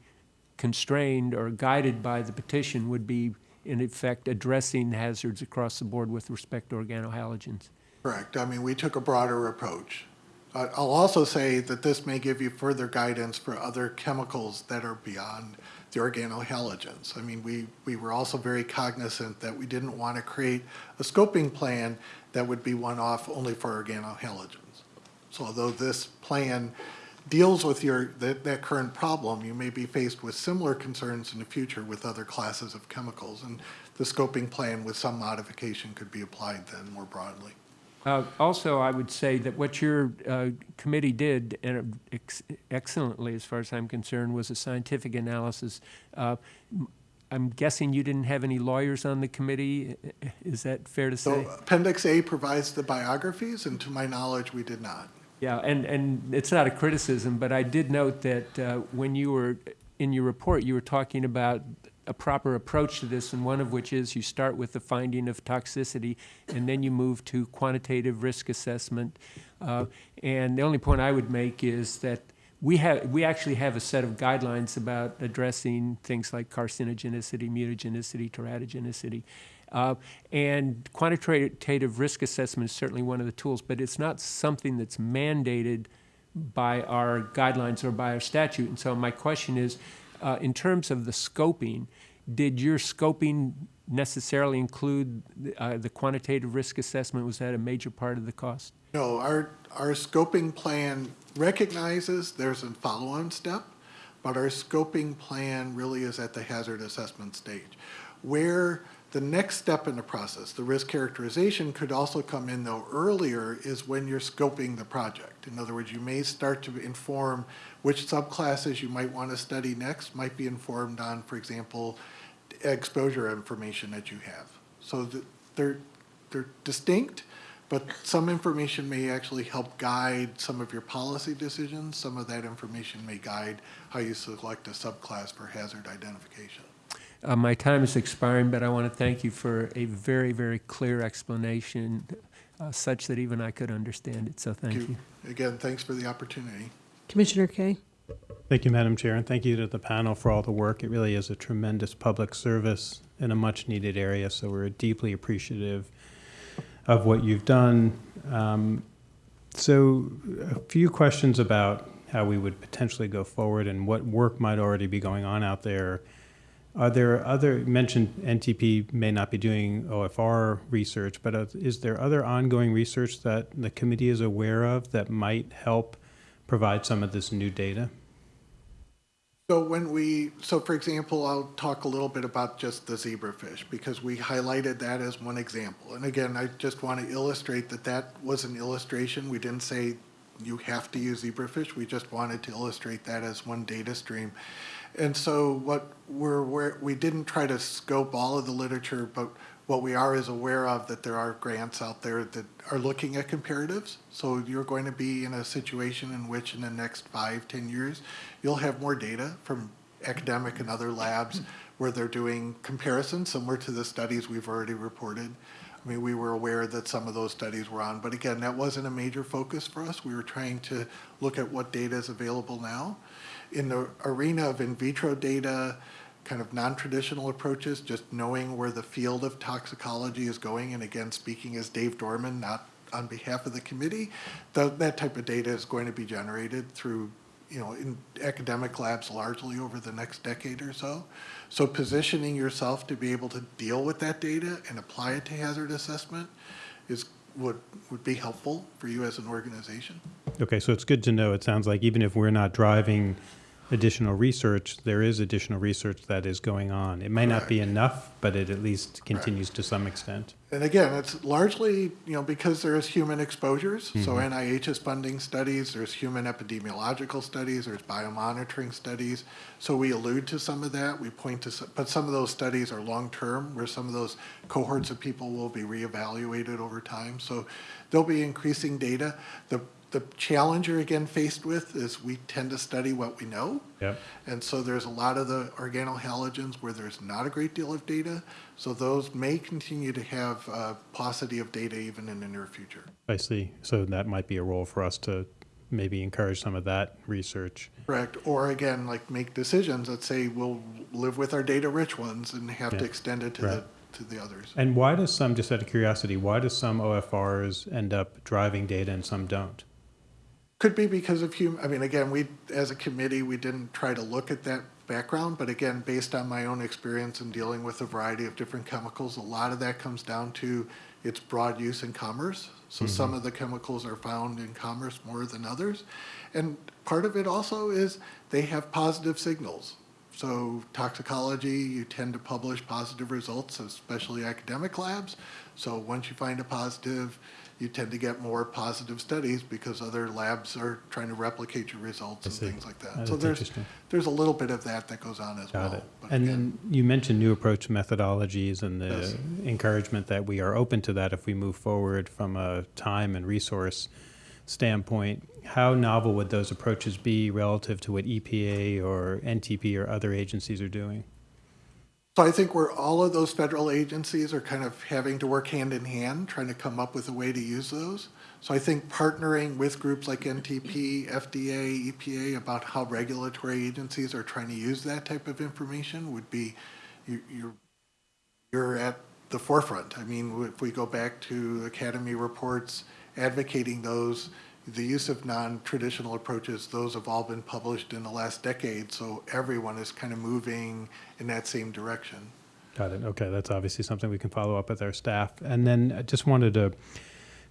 constrained or guided by the petition, would be in effect addressing hazards across the board with respect to organohalogens?
Correct. I mean, we took a broader approach. I'll also say that this may give you further guidance for other chemicals that are beyond the organohalogens. I mean, we, we were also very cognizant that we didn't want to create a scoping plan that would be one-off only for organohalogens. So although this plan deals with your, that, that current problem, you may be faced with similar concerns in the future with other classes of chemicals. And the scoping plan with some modification could be applied then more broadly.
Uh, Also, I would say that what your uh, committee did, and ex- excellently as far as I'm concerned, was a scientific analysis. Uh, I'm guessing you didn't have any lawyers on the committee, is that fair to say? So?
Appendix A provides the biographies, and to my knowledge, we did not.
Yeah, and, and it's not a criticism, but I did note that uh, when you were, in your report, you were talking about a proper approach to this, and one of which is you start with the finding of toxicity, and then you move to quantitative risk assessment. Uh, And the only point I would make is that we have, we actually have a set of guidelines about addressing things like carcinogenicity, mutagenicity, teratogenicity. Uh, And quantitative risk assessment is certainly one of the tools, but it's not something that's mandated by our guidelines or by our statute. And so my question is, uh, in terms of the scoping, did your scoping necessarily include uh, the quantitative risk assessment? Was that a major part of the cost?
No, our, our scoping plan recognizes there's a follow-on step, but our scoping plan really is at the hazard assessment stage. Where the next step in the process, the risk characterization could also come in though earlier is when you're scoping the project. In other words, you may start to inform which subclasses you might want to study next, might be informed on, for example, exposure information that you have. So th- they're, they're distinct, but some information may actually help guide some of your policy decisions. Some of that information may guide how you select a subclass for hazard identification.
Uh, My time is expiring, but I want to thank you for a very, very clear explanation, uh, such that even I could understand it, so thank you.
Again, thanks for the opportunity.
Commissioner Kaye?
Thank you, Madam Chair, and thank you to the panel for all the work. It really is a tremendous public service in a much-needed area, so we're deeply appreciative of what you've done. Um, So a few questions about how we would potentially go forward and what work might already be going on out there. Are there other, mentioned NTP may not be doing OFR research, but is there other ongoing research that the committee is aware of that might help provide some of this new data?
So when we, so for example, I'll talk a little bit about just the zebrafish because we highlighted that as one example. And again, I just want to illustrate that that was an illustration. We didn't say you have to use zebrafish. We just wanted to illustrate that as one data stream. And so what we're, we're we didn't try to scope all of the literature, but what we are is aware of that there are grants out there that are looking at comparatives. So you're going to be in a situation in which in the next five, ten years, you'll have more data from academic and other labs where they're doing comparisons similar to the studies we've already reported. I mean, we were aware that some of those studies were on, but again, that wasn't a major focus for us. We were trying to look at what data is available now. In the arena of in vitro data, kind of non-traditional approaches, just knowing where the field of toxicology is going, and again, speaking as Dave Dorman, not on behalf of the committee, tho- that type of data is going to be generated through, you know, in academic labs largely over the next decade or so. So positioning yourself to be able to deal with that data and apply it to hazard assessment is, would, would be helpful for you as an organization.
Okay, so it's good to know. It sounds like even if we're not driving additional research, there is additional research that is going on. It may not be enough, but it at least continues to some extent.
And again, it's largely, you know, because there's human exposures. So mm-hmm. NIH is funding studies, there's human epidemiological studies, there's biomonitoring studies. So we allude to some of that, we point to, some- but some of those studies are long-term, where some of those cohorts of people will be reevaluated over time. So there'll be increasing data. The, the challenge you're again faced with is we tend to study what we know.
Yep.
And so there's a lot of the organohalogens where there's not a great deal of data. So those may continue to have uh, paucity of data even in the near future.
I see. So that might be a role for us to maybe encourage some of that research.
Correct. Or again, like make decisions that say we'll live with our data-rich ones and have to extend it to the, to the others.
And why does some, just out of curiosity, why do some OFRs end up driving data and some don't?
Could be because of human, I mean, again, we, as a committee, we didn't try to look at that background, but again, based on my own experience in dealing with a variety of different chemicals, a lot of that comes down to its broad use in commerce. So mm-hmm. some of the chemicals are found in commerce more than others. And part of it also is they have positive signals. So toxicology, you tend to publish positive results, especially academic labs. So once you find a positive, you tend to get more positive studies because other labs are trying to replicate your results and things like that. So there's, there's a little bit of that that goes on as well.
It. And
again,
then you mentioned new approach methodologies and the
Yes.
encouragement that we are open to that if we move forward from a time and resource standpoint. How novel would those approaches be relative to what EPA or NTP or other agencies are doing?
So I think where all of those federal agencies are kind of having to work hand in hand, trying to come up with a way to use those. So I think partnering with groups like NTP, FDA, EPA about how regulatory agencies are trying to use that type of information would be, you, you're, you're at the forefront. I mean, if we go back to Academy reports advocating those, the use of non-traditional approaches, those have all been published in the last decade, so everyone is kind of moving in that same direction.
Got it. Okay, that's obviously something we can follow up with our staff. And then I just wanted to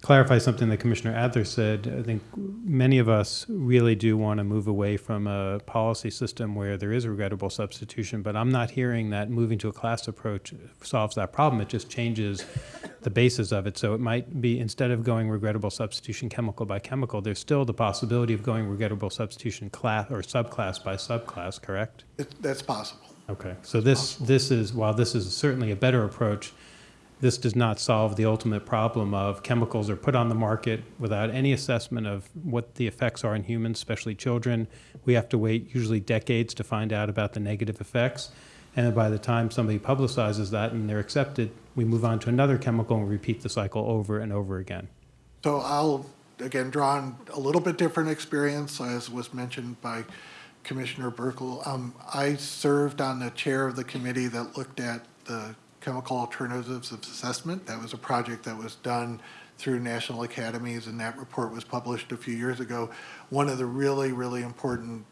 clarify something that Commissioner Adler said. I think many of us really do want to move away from a policy system where there is regrettable substitution, but I'm not hearing that moving to a class approach solves that problem. It just changes the basis of it. So it might be instead of going regrettable substitution chemical by chemical, there's still the possibility of going regrettable substitution class or subclass by subclass, correct?
It, that's possible.
Okay, so this, this is, while this is certainly a better approach, this does not solve the ultimate problem of chemicals are put on the market without any assessment of what the effects are in humans, especially children. We have to wait usually decades to find out about the negative effects. And by the time somebody publicizes that and they're accepted, we move on to another chemical and repeat the cycle over and over again.
So I'll, again, draw on a little bit different experience, as was mentioned by Commissioner Buerkle. Um, I served on the chair of the committee that looked at the chemical alternatives of assessment. That was a project that was done through national academies, and that report was published a few years ago. One of the really, really important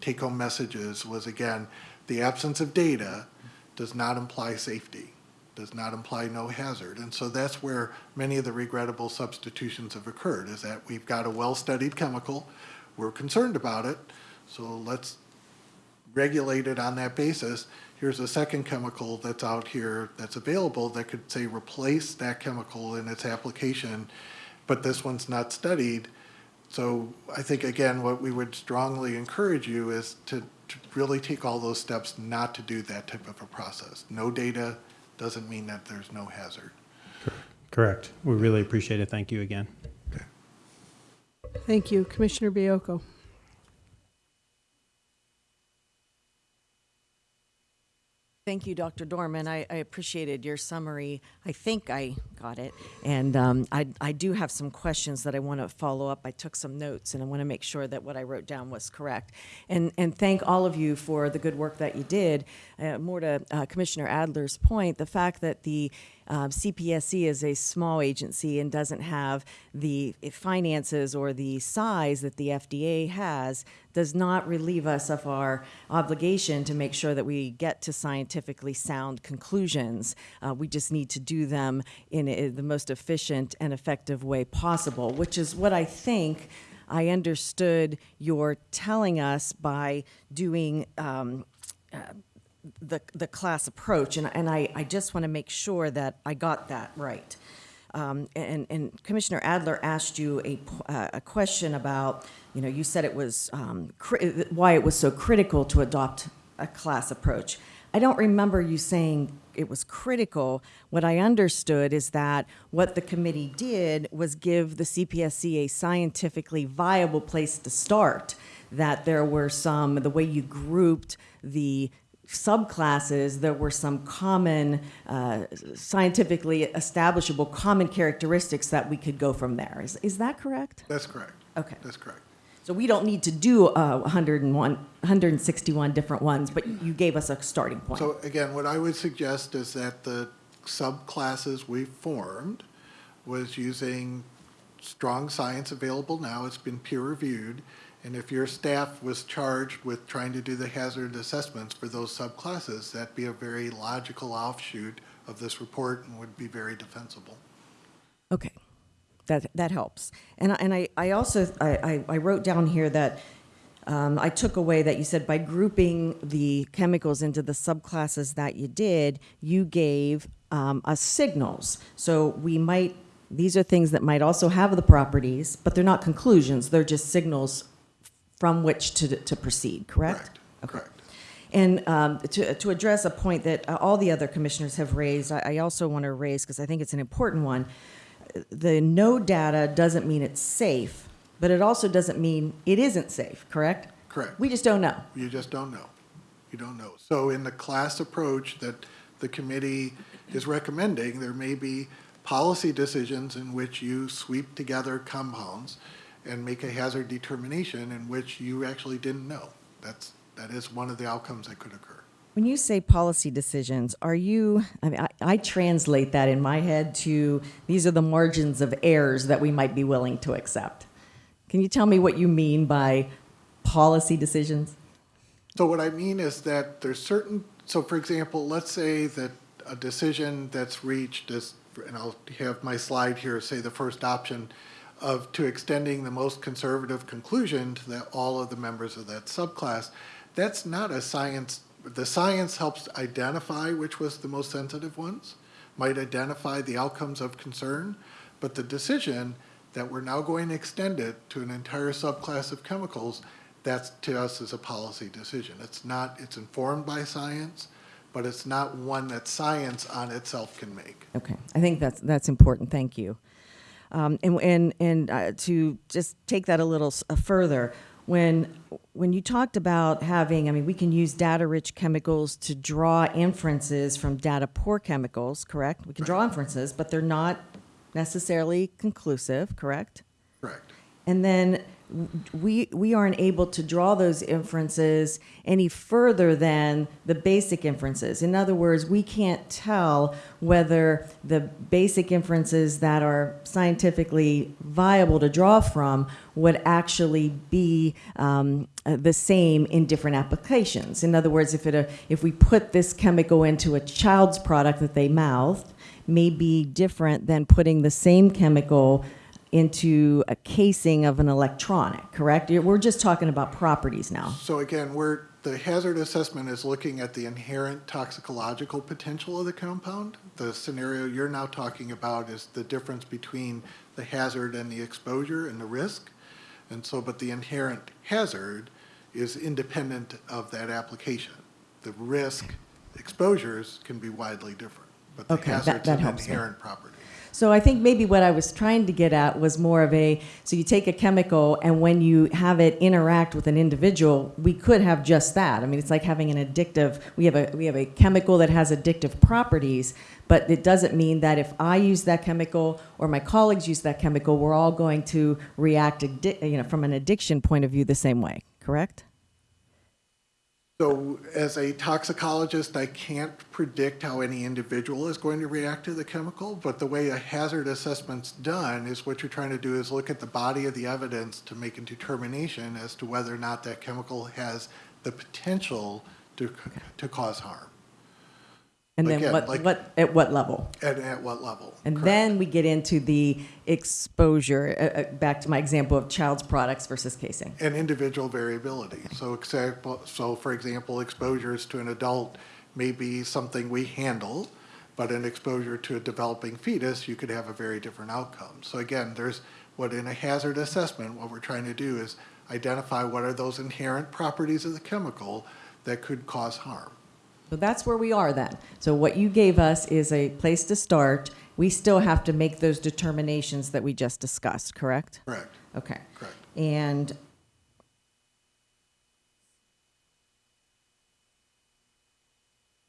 take-home messages was, again, the absence of data does not imply safety, does not imply no hazard. And so that's where many of the regrettable substitutions have occurred, is that we've got a well-studied chemical, we're concerned about it, so let's regulate it on that basis. Here's a second chemical that's out here that's available that could, say, replace that chemical in its application, but this one's not studied. So I think, again, what we would strongly encourage you is to, to really take all those steps not to do that type of a process. No data doesn't mean that there's no hazard.
Correct. We really appreciate it. Thank you again. Okay.
Thank you. Commissioner Baiocco.
Thank you, Dr. Dorman. I, I appreciated your summary. I think I got it. And um, I, I do have some questions that I want to follow up. I took some notes and I want to make sure that what I wrote down was correct. And, and thank all of you for the good work that you did. Uh, more to uh, Commissioner Adler's point, the fact that the um, CPSC is a small agency and doesn't have the finances or the size that the FDA has does not relieve us of our obligation to make sure that we get to scientifically sound conclusions. Uh, we just need to do them in a, the most efficient and effective way possible, which is what I think I understood you're telling us by doing um, the, the class approach, and, and I, I just want to make sure that I got that right. Um, and, and Commissioner Adler asked you a, uh, a question about, you know, you said it was, um, why it was so critical to adopt a class approach. I don't remember you saying it was critical. What I understood is that what the committee did was give the CPSC a scientifically viable place to start. That there were some, the way you grouped the subclasses, there were some common, uh, scientifically establishable common characteristics that we could go from there. Is, is that correct?
That's correct.
Okay.
That's correct.
So we don't need to do uh, 101, 161 different ones, but you gave us a starting point.
So again, what I would suggest is that the subclasses we formed was using strong science available now, it's been peer reviewed. And if your staff was charged with trying to do the hazard assessments for those subclasses, that'd be a very logical offshoot of this report and would be very defensible.
Okay, that, that helps. And, I- and I, I also, I, I- I wrote down here that um, I took away that you said by grouping the chemicals into the subclasses that you did, you gave um, us signals. So we might, these are things that might also have the properties, but they're not conclusions, they're just signals from which to, to proceed, correct?
Correct,
Okay.
correct.
And um, to, to address a point that uh, all the other commissioners have raised, I, I also want to raise, because I think it's an important one, the no data doesn't mean it's safe, but it also doesn't mean it isn't safe, correct?
Correct.
We just don't know.
You just don't know. You don't know. So in the class approach that the committee is recommending, there may be policy decisions in which you sweep together compounds and make a hazard determination in which you actually didn't know. That's, that is one of the outcomes that could occur.
When you say policy decisions, are you, I mean, I, I translate that in my head to these are the margins of errors that we might be willing to accept. Can you tell me what you mean by policy decisions?
So what I mean is that there's certain, so for example, let's say that a decision that's reached is, and I'll have my slide here, say the first option of, to extending the most conservative conclusion to that all of the members of that subclass, that's not a science, the science helps identify which was the most sensitive ones, might identify the outcomes of concern, but the decision that we're now going to extend it to an entire subclass of chemicals, that's to us is a policy decision. It's not, it's informed by science, but it's not one that science on itself can make.
Okay, I think that's that's important. Thank you. Um, and and and uh, to just take that a little uh, further, when when you talked about having, I mean, we can use data-rich chemicals to draw inferences from data-poor chemicals. Correct? We can draw inferences, but they're not necessarily conclusive. Correct?
Correct.
And then we, we aren't able to draw those inferences any further than the basic inferences. In other words, we can't tell whether the basic inferences that are scientifically viable to draw from would actually be um, uh, the same in different applications. In other words, if, it, uh, if we put this chemical into a child's product that they mouthed, may be different than putting the same chemical into a casing of an electronic, correct? We're just talking about properties now.
So again, we're, the hazard assessment is looking at the inherent toxicological potential of the compound. The scenario you're now talking about is the difference between the hazard and the exposure and the risk. And so, but the inherent hazard is independent of that application. The risk exposures can be widely different, but the
Okay, that-
hazard's
that
an
helps me.
inherent property.
So I think maybe what I was trying to get at was more of a so you take a chemical and when you have it interact with an individual, we could have just that. I mean, it's like having an addictive. We have a we have a chemical that has addictive properties, but it doesn't mean that if I use that chemical or my colleagues use that chemical, we're all going to react, you know, from an addiction point of view, the same way. Correct?
So as a toxicologist, I can't predict how any individual is going to react to the chemical, but the way a hazard assessment's done is what you're trying to do is look at the body of the evidence to make a determination as to whether or not that chemical has the potential to, to cause harm,
And then
Again,
what,
like-
what at what level?
and at what level.
And
Correct.
then we get into the exposure. Uh, uh, back to my example of child's products versus casing.
and individual variability. So example, so for example, exposures to an adult may be something we handle, but an exposure to a developing fetus, you could have a very different outcome. So again, there's what in a hazard assessment, what we're trying to do is identify what are those inherent properties of the chemical that could cause harm.
So that's where we are then. So what you gave us is a place to start. We still have to make those determinations that we just discussed, correct?
Correct,
Okay.
correct.
And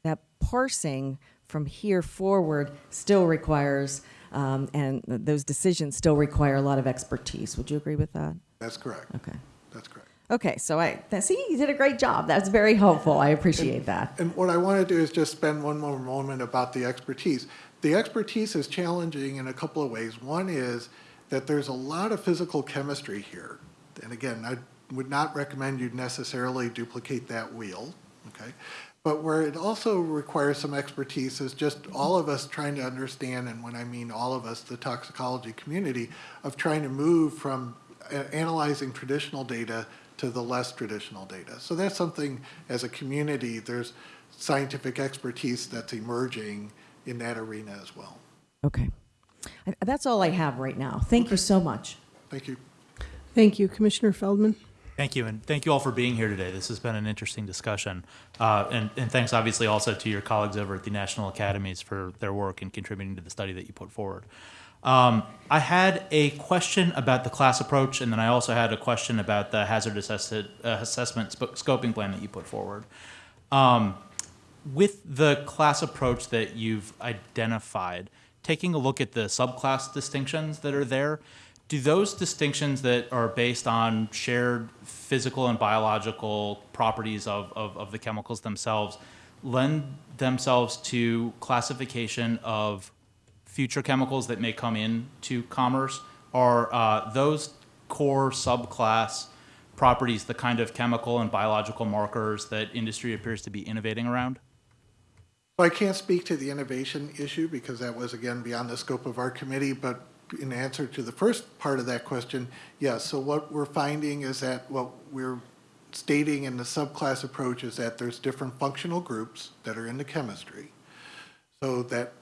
that parsing from here forward still requires, um, and those decisions still require a lot of expertise. Would you agree with that?
That's correct.
Okay.
That's correct.
Okay, so I see you did a great job. That's very helpful. I appreciate that.
And what I want to do is just spend one more moment about the expertise. The expertise is challenging in a couple of ways. One is that there's a lot of physical chemistry here. And again, I would not recommend you necessarily duplicate that wheel, okay? But where it also requires some expertise is just all of us trying to understand, and when I mean all of us, the toxicology community, of trying to move from uh, analyzing traditional data to the less traditional data. So that's something, as a community, there's scientific expertise that's emerging in that arena as well.
Okay. That's all I have right now. Thank you so much.
Thank you.
Thank you, Commissioner Feldman.
Thank you, and thank you all for being here today. This has been an interesting discussion. Uh, and, and thanks, obviously, also to your colleagues over at the National Academies for their work in contributing to the study that you put forward. Um, I had a question about the class approach, and then I also had a question about the hazard assess- assessment sp- scoping plan that you put forward. Um, with the class approach that you've identified, taking a look at the subclass distinctions that are there, do those distinctions that are based on shared physical and biological properties of, of, of the chemicals themselves lend themselves to classification of future chemicals that may come into commerce? Are uh, those core subclass properties the kind of chemical and biological markers that industry appears to be innovating around?
So I can't speak to the innovation issue because that was, again, beyond the scope of our committee, but in answer to the first part of that question, yes. So what we're finding is that what we're stating in the subclass approach is that there's different functional groups that are in the chemistry. So that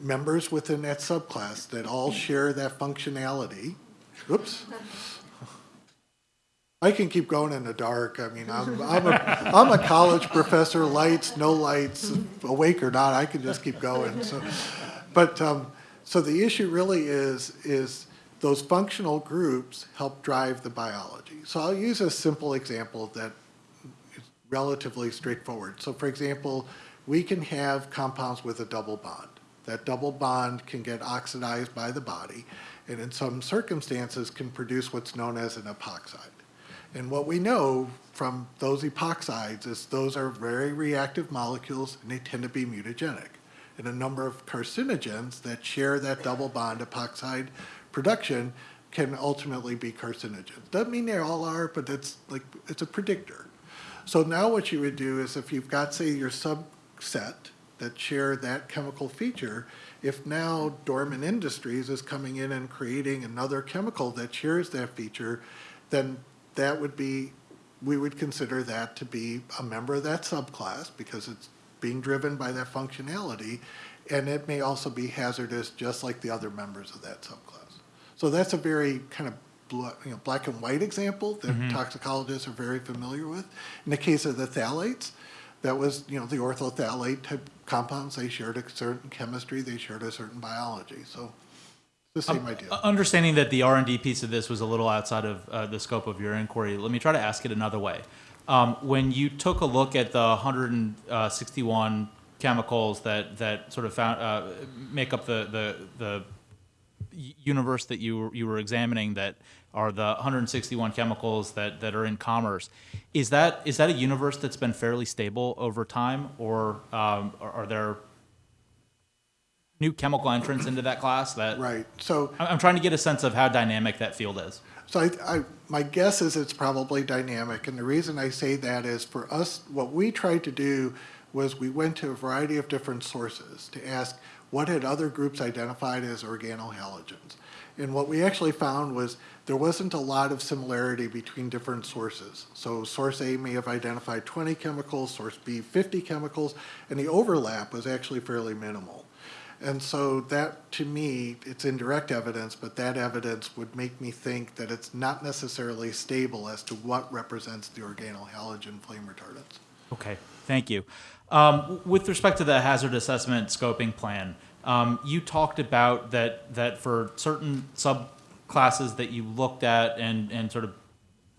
members within that subclass that all share that functionality, oops. I can keep going in the dark. I mean, I'm, I'm a, I'm a college professor, lights, no lights, awake or not, I can just keep going. So, but, um, so the issue really is, is those functional groups help drive the biology. So I'll use a simple example that is relatively straightforward. So for example, we can have compounds with a double bond. That double bond can get oxidized by the body, and in some circumstances can produce what's known as an epoxide. And what we know from those epoxides is those are very reactive molecules and they tend to be mutagenic. And a number of carcinogens that share that double bond epoxide production can ultimately be carcinogens. Doesn't mean they all are, but it's like it's a predictor. So now what you would do is if you've got, say, your subset that share that chemical feature, if now Dorman Industries is coming in and creating another chemical that shares that feature, then that would be, we would consider that to be a member of that subclass because it's being driven by that functionality, and it may also be hazardous just like the other members of that subclass. So that's a very kind of you know, black and white example that mm-hmm. toxicologists are very familiar with. In the case of the phthalates, that was, you know, the orthophthalate type compounds, they shared a certain chemistry, they shared a certain biology. So The same idea.
Uh, Understanding that the R and D piece of this was a little outside of uh, the scope of your inquiry, let me try to ask it another way. Um, when you took a look at the 161 chemicals that that sort of found uh, make up the the the universe that you you were examining that are the 161 chemicals that, that are in commerce. Is that is that a universe that's been fairly stable over time, or um, are, are there new chemical entrants into that class? That
Right, so
I'm trying to get a sense of how dynamic that field is.
So I, I, my guess is it's probably dynamic, and the reason I say that is for us, what we tried to do was we went to a variety of different sources to ask what had other groups identified as organohalogens. And what we actually found was there wasn't a lot of similarity between different sources. So source A may have identified 20 chemicals, source B 50 chemicals, and the overlap was actually fairly minimal. And so that, to me, it's indirect evidence, but that evidence would make me think that it's not necessarily stable as to what represents the organohalogen flame retardants.
Okay, thank you. Um, with respect to the hazard assessment scoping plan, um, you talked about that that for certain subclasses that you looked at and and sort of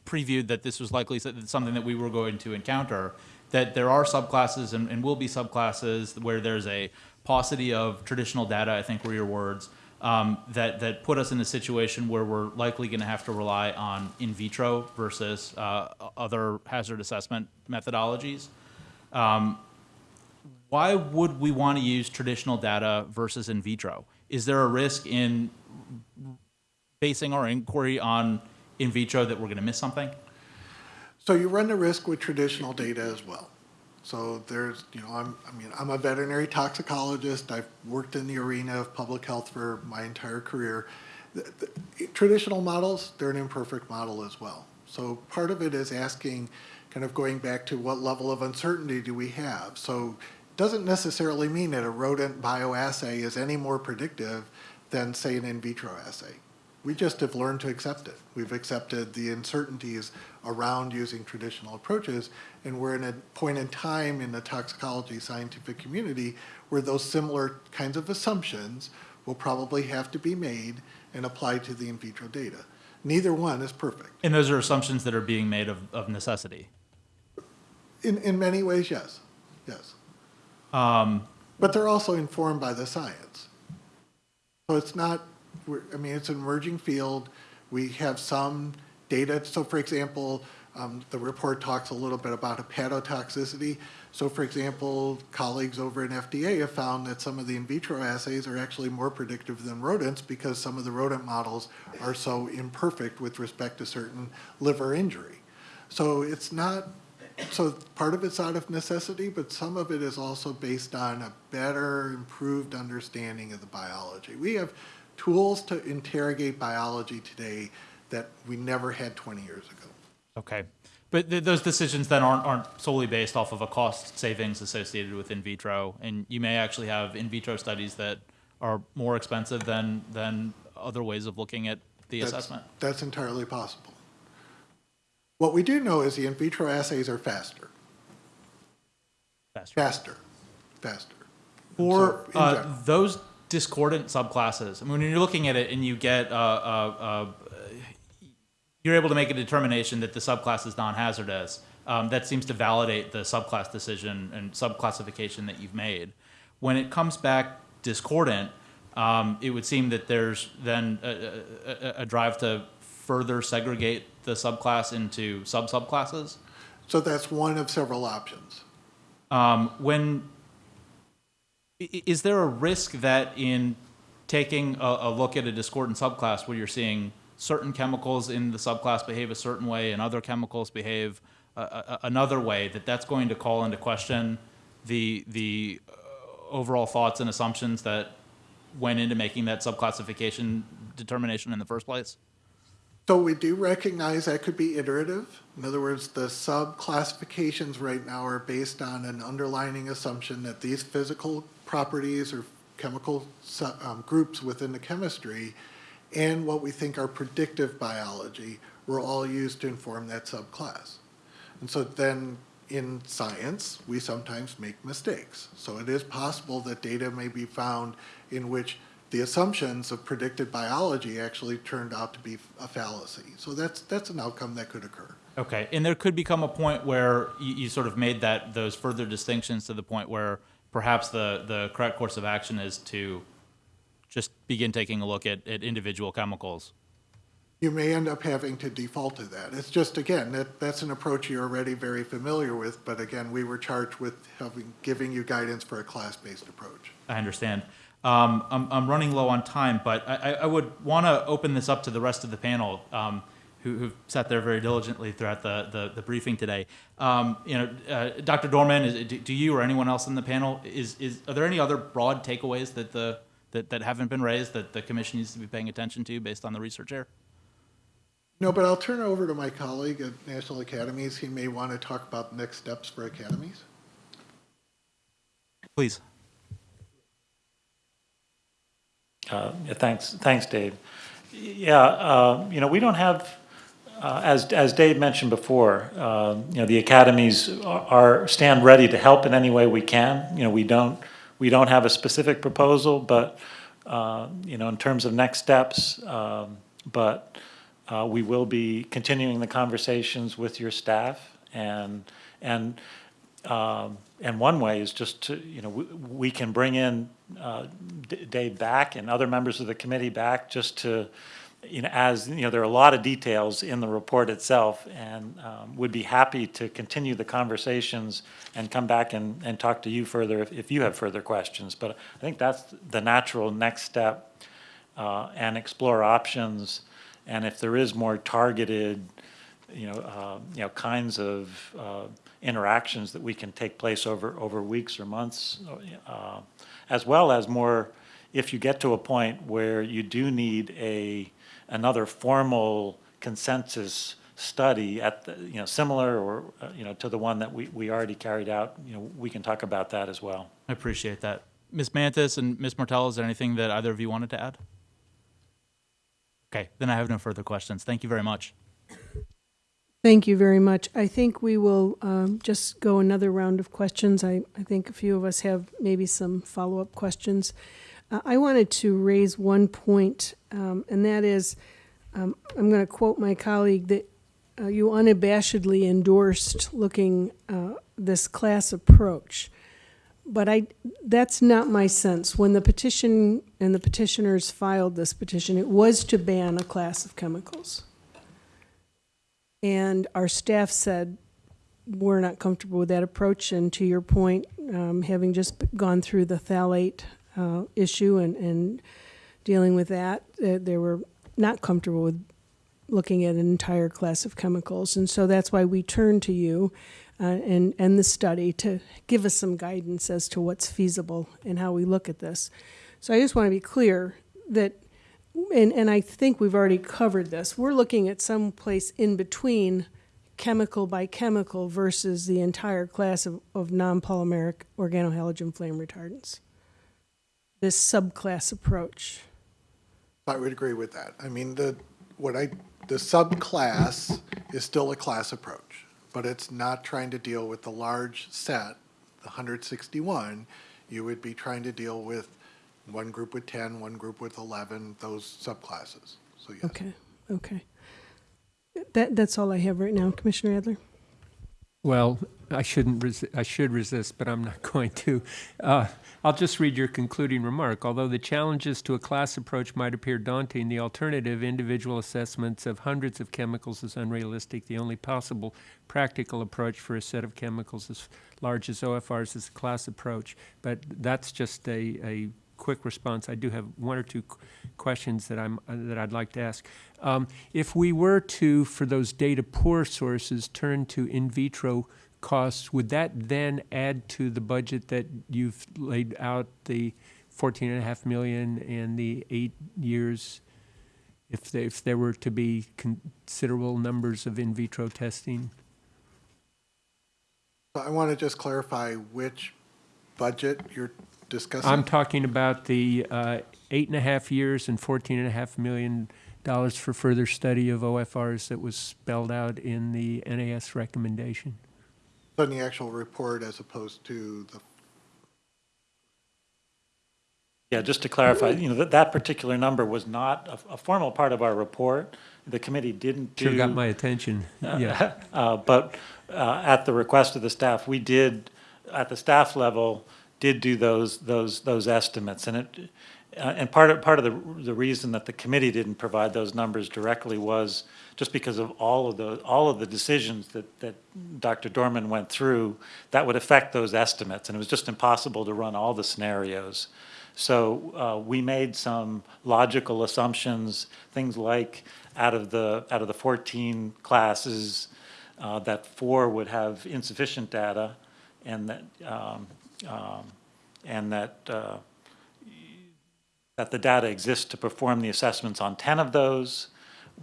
previewed that this was likely something that we were going to encounter. That there are subclasses and, and will be subclasses where there's a paucity of traditional data. I think were your words. Um, that that put us in a situation where we're likely going to have to rely on in vitro versus uh, other hazard assessment methodologies. Um, why would we want to use traditional data versus in vitro? Is there a risk in basing our inquiry on in vitro that we're going to miss something?
So you run the risk with traditional data as well. So there's, you know, I'm, I mean, I'm a veterinary toxicologist. I've worked in the arena of public health for my entire career. The- the- Traditional models, they're an imperfect model as well. So part of it is asking, kind of going back to what level of uncertainty do we have? So it doesn't necessarily mean that a rodent bioassay is any more predictive than, say, an in vitro assay. We just have learned to accept it. We've accepted the uncertainties around using traditional approaches, and we're in a point in time in the toxicology scientific community where those similar kinds of assumptions will probably have to be made and applied to the in vitro data. Neither one is perfect.
And those are assumptions that are being made of, of necessity.
In, in many ways, yes, yes.
Um,
But they're also informed by the science. So it's not, we're, I mean, it's an emerging field. We have some data. So for example, um, the report talks a little bit about hepatotoxicity. So for example, colleagues over in FDA have found that some of the in vitro assays are actually more predictive than rodents because some of the rodent models are so imperfect with respect to certain liver injury. So it's not, so part of it's out of necessity, but some of it is also based on a better, improved understanding of the biology. We have tools to interrogate biology today that we never had 20 years ago.
okay. But th- those decisions then aren't, aren't solely based off of a cost savings associated with in vitro. And you may actually have in vitro studies that are more expensive than, than other ways of looking at the
That's-
assessment.
That's entirely possible. What we do know is the in vitro assays are faster,
Faster.
faster, faster.
For
So,
uh, those discordant subclasses, I mean, when you're looking at it and you get, uh, uh, uh, you're able to make a determination that the subclass is non-hazardous, um, that seems to validate the subclass decision and subclassification that you've made. When it comes back discordant, um, it would seem that there's then a, a, a- drive to further segregate the subclass into sub-subclasses.
So that's one of several options.
Um, when is there a risk that in taking a, a look at a discordant subclass where you're seeing certain chemicals in the subclass behave a certain way and other chemicals behave a, a, another way that that's going to call into question the the uh, overall thoughts and assumptions that went into making that subclassification determination in the first place?
So we do recognize that could be iterative. In other words, the sub-classifications right now are based on an underlining assumption that these physical properties or chemical um, groups within the chemistry and what we think are predictive biology were all used to inform that subclass. And so then in science, we sometimes make mistakes. So it is possible that data may be found in which the assumptions of predicted biology actually turned out to be a fallacy. So that's, that's an outcome that could occur.
Okay, and there could become a point where you, you sort of made that those further distinctions to the point where perhaps the the correct course of action is to just begin taking a look at, at individual chemicals.
You may end up having to default to that. It's just, again, that, that's an approach you're already very familiar with, but again, we were charged with having, giving you guidance for a class-based approach.
I understand. Um, I'm, I'm running low on time, but I, I- I would want to open this up to the rest of the panel um, who, who've sat there very diligently throughout the, the, the briefing today. Um, you know, uh, Dr. Dorman, is, do, do you or anyone else in the panel is, is are there any other broad takeaways that the that, that haven't been raised that the commission needs to be paying attention to based on the research here?
No, but I'll turn it over to my colleague at National Academies. He may want to talk about next steps for academies.
Please.
Uh, yeah, Thanks, thanks, Dave. Yeah, uh, you know, we don't have, uh, as, as Dave mentioned before, um, you know, the academies are, are- stand ready to help in any way we can. You know, we don't, we don't have a specific proposal, but, uh, you know, in terms of next steps, um, but uh, we will be continuing the conversations with your staff and, and um, And one way is just to, you know, we, we can bring in uh, Dave back and other members of the committee back just to, you know, as, you know, there are a lot of details in the report itself and um, would be happy to continue the conversations and come back and, and talk to you further if, if you have further questions. But I think that's the natural next step uh, and explore options. And if there is more targeted, you know, uh, you know, kinds of uh, interactions that we can take place over, over weeks or months, uh, as well as more, if you get to a point where you do need a, another formal consensus study at, the you know, similar or, uh, you know, to the one that we, we already carried out, you know, we can talk about that as well.
I appreciate that. Ms. Mantus and Ms. Martel, is there anything that either of you wanted to add? Okay, then I have no further questions. Thank you very much.
Thank you very much. I think we will um, just go another round of questions. I, I think a few of us have maybe some follow-up questions. Uh, I wanted to raise one point, um, and that is, um, I'm going to quote my colleague, that uh, you unabashedly endorsed looking uh, this class approach. But I, that's not my sense. When the petition and the petitioners filed this petition, it was to ban a class of chemicals. And our staff said, we're not comfortable with that approach. And to your point, um, having just gone through the phthalate uh, issue and, and dealing with that, uh, they were not comfortable with looking at an entire class of chemicals. And so that's why we turned to you uh, and, and the study to give us some guidance as to what's feasible and how we look at this. So I just want to be clear that and, and I think we've already covered this. We're looking at some place in between chemical by chemical versus the entire class of, of non-polymeric organohalogen flame retardants. This subclass approach.
I would agree with that. I mean, the, what I, the subclass is still a class approach, but it's not trying to deal with the large set, the 161. You would be trying to deal with one group with 10, one group with 11, those subclasses. So yes.
Okay, okay. That, that's all I have right now, Commissioner Adler.
Well, I shouldn't, I should resist, but I'm not going to. Uh, I'll just read your concluding remark. Although the challenges to a class approach might appear daunting, the alternative, individual assessments of hundreds of chemicals, is unrealistic. The only possible practical approach for a set of chemicals as large as OFRs is a class approach. But that's just a, a quick response. I do have one or two qu- questions that I'm, uh, that I'd like to ask. Um, If we were to, for those data poor sources, turn to in vitro costs, would that then add to the budget that you've laid out, the fourteen and a half million and the eight years? If there, if there were to be considerable numbers of in vitro testing?
I want to just clarify which budget you're discussing.
I'm talking about the uh, eight and a half years and fourteen and a half million dollars for further study of OFRs that was spelled out in the NAS recommendation.
On the actual report as opposed to the,
Yeah, just to clarify, you know, that, that particular number was not a, a formal part of our report. The committee didn't do.
Sure got my attention, yeah.
Uh, But uh, at the request of the staff, we did, at the staff level, did do those, those, those estimates. And it, uh, and part of, part of the, the reason that the committee didn't provide those numbers directly was just because of all of the, all of the decisions that, that Dr. Dorman went through that would affect those estimates. And it was just impossible to run all the scenarios. So uh, we made some logical assumptions, things like out of the, out of the 14 classes, uh, that four would have insufficient data, and that, um, um, and that, uh, that the data exists to perform the assessments on 10 of those.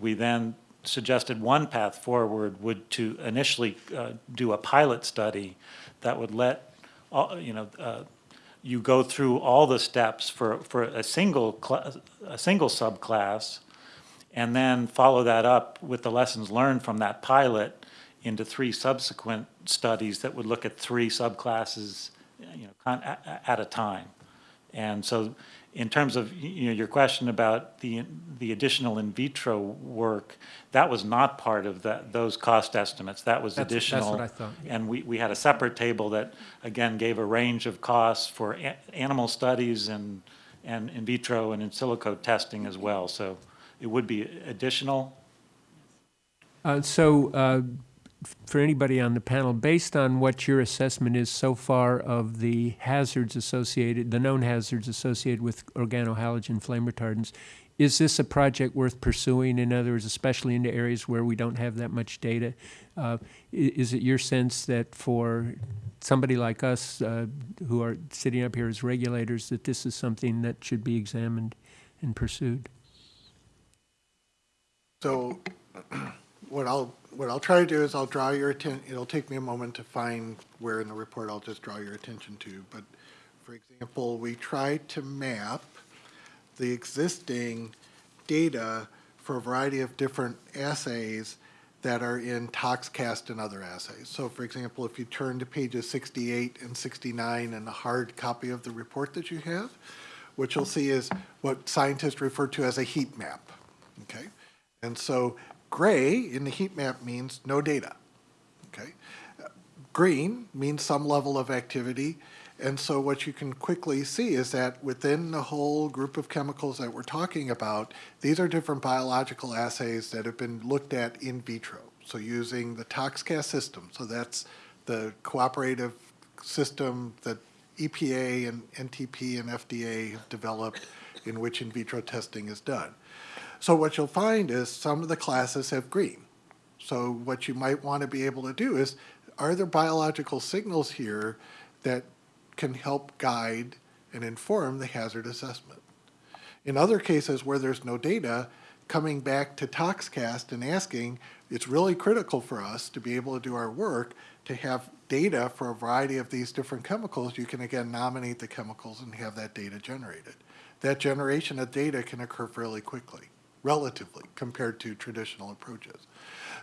We then suggested one path forward would to initially uh, do a pilot study that would let, all- you know, uh, you go through all the steps for, for a single, a single subclass, and then follow that up with the lessons learned from that pilot into three subsequent studies that would look at three subclasses, you know, at a time. And so in terms of, you know, your question about the, the additional in vitro work, that was not part of that, those cost estimates. That was
That's- that's
additional.
what I thought, yeah.
And we, we had a separate table that, again, gave a range of costs for a- animal studies and, and in vitro and in silico testing as well. So it would be additional.
Uh, So, uh, for anybody on the panel, based on what your assessment is so far of the hazards associated, the known hazards associated with organohalogen flame retardants, is this a project worth pursuing? In other words, especially into areas where we don't have that much data? Uh, Is it your sense that for somebody like us uh, who are sitting up here as regulators, that this is something that should be examined and pursued?
So what I'll, what I'll try to do is I'll draw your attention, it'll take me a moment to find where in the report I'll just draw your attention to. But for example, we tried to map the existing data for a variety of different assays that are in ToxCast and other assays. So for example, if you turn to pages 68 and 69 in the hard copy of the report that you have, what you'll see is what scientists refer to as a heat map, okay? And so gray in the heat map means no data, okay? Green means some level of activity. And so what you can quickly see is that within the whole group of chemicals that we're talking about, these are different biological assays that have been looked at in vitro. So using the ToxCast system, so that's the cooperative system that EPA and NTP and FDA have developed in which in vitro testing is done. So what you'll find is some of the classes have green. So what you might want to be able to do is, are there biological signals here that can help guide and inform the hazard assessment? In other cases where there's no data, coming back to ToxCast and asking, it's really critical for us to be able to do our work to have data for a variety of these different chemicals. You can again nominate the chemicals and have that data generated. That generation of data can occur fairly quickly, relatively, compared to traditional approaches.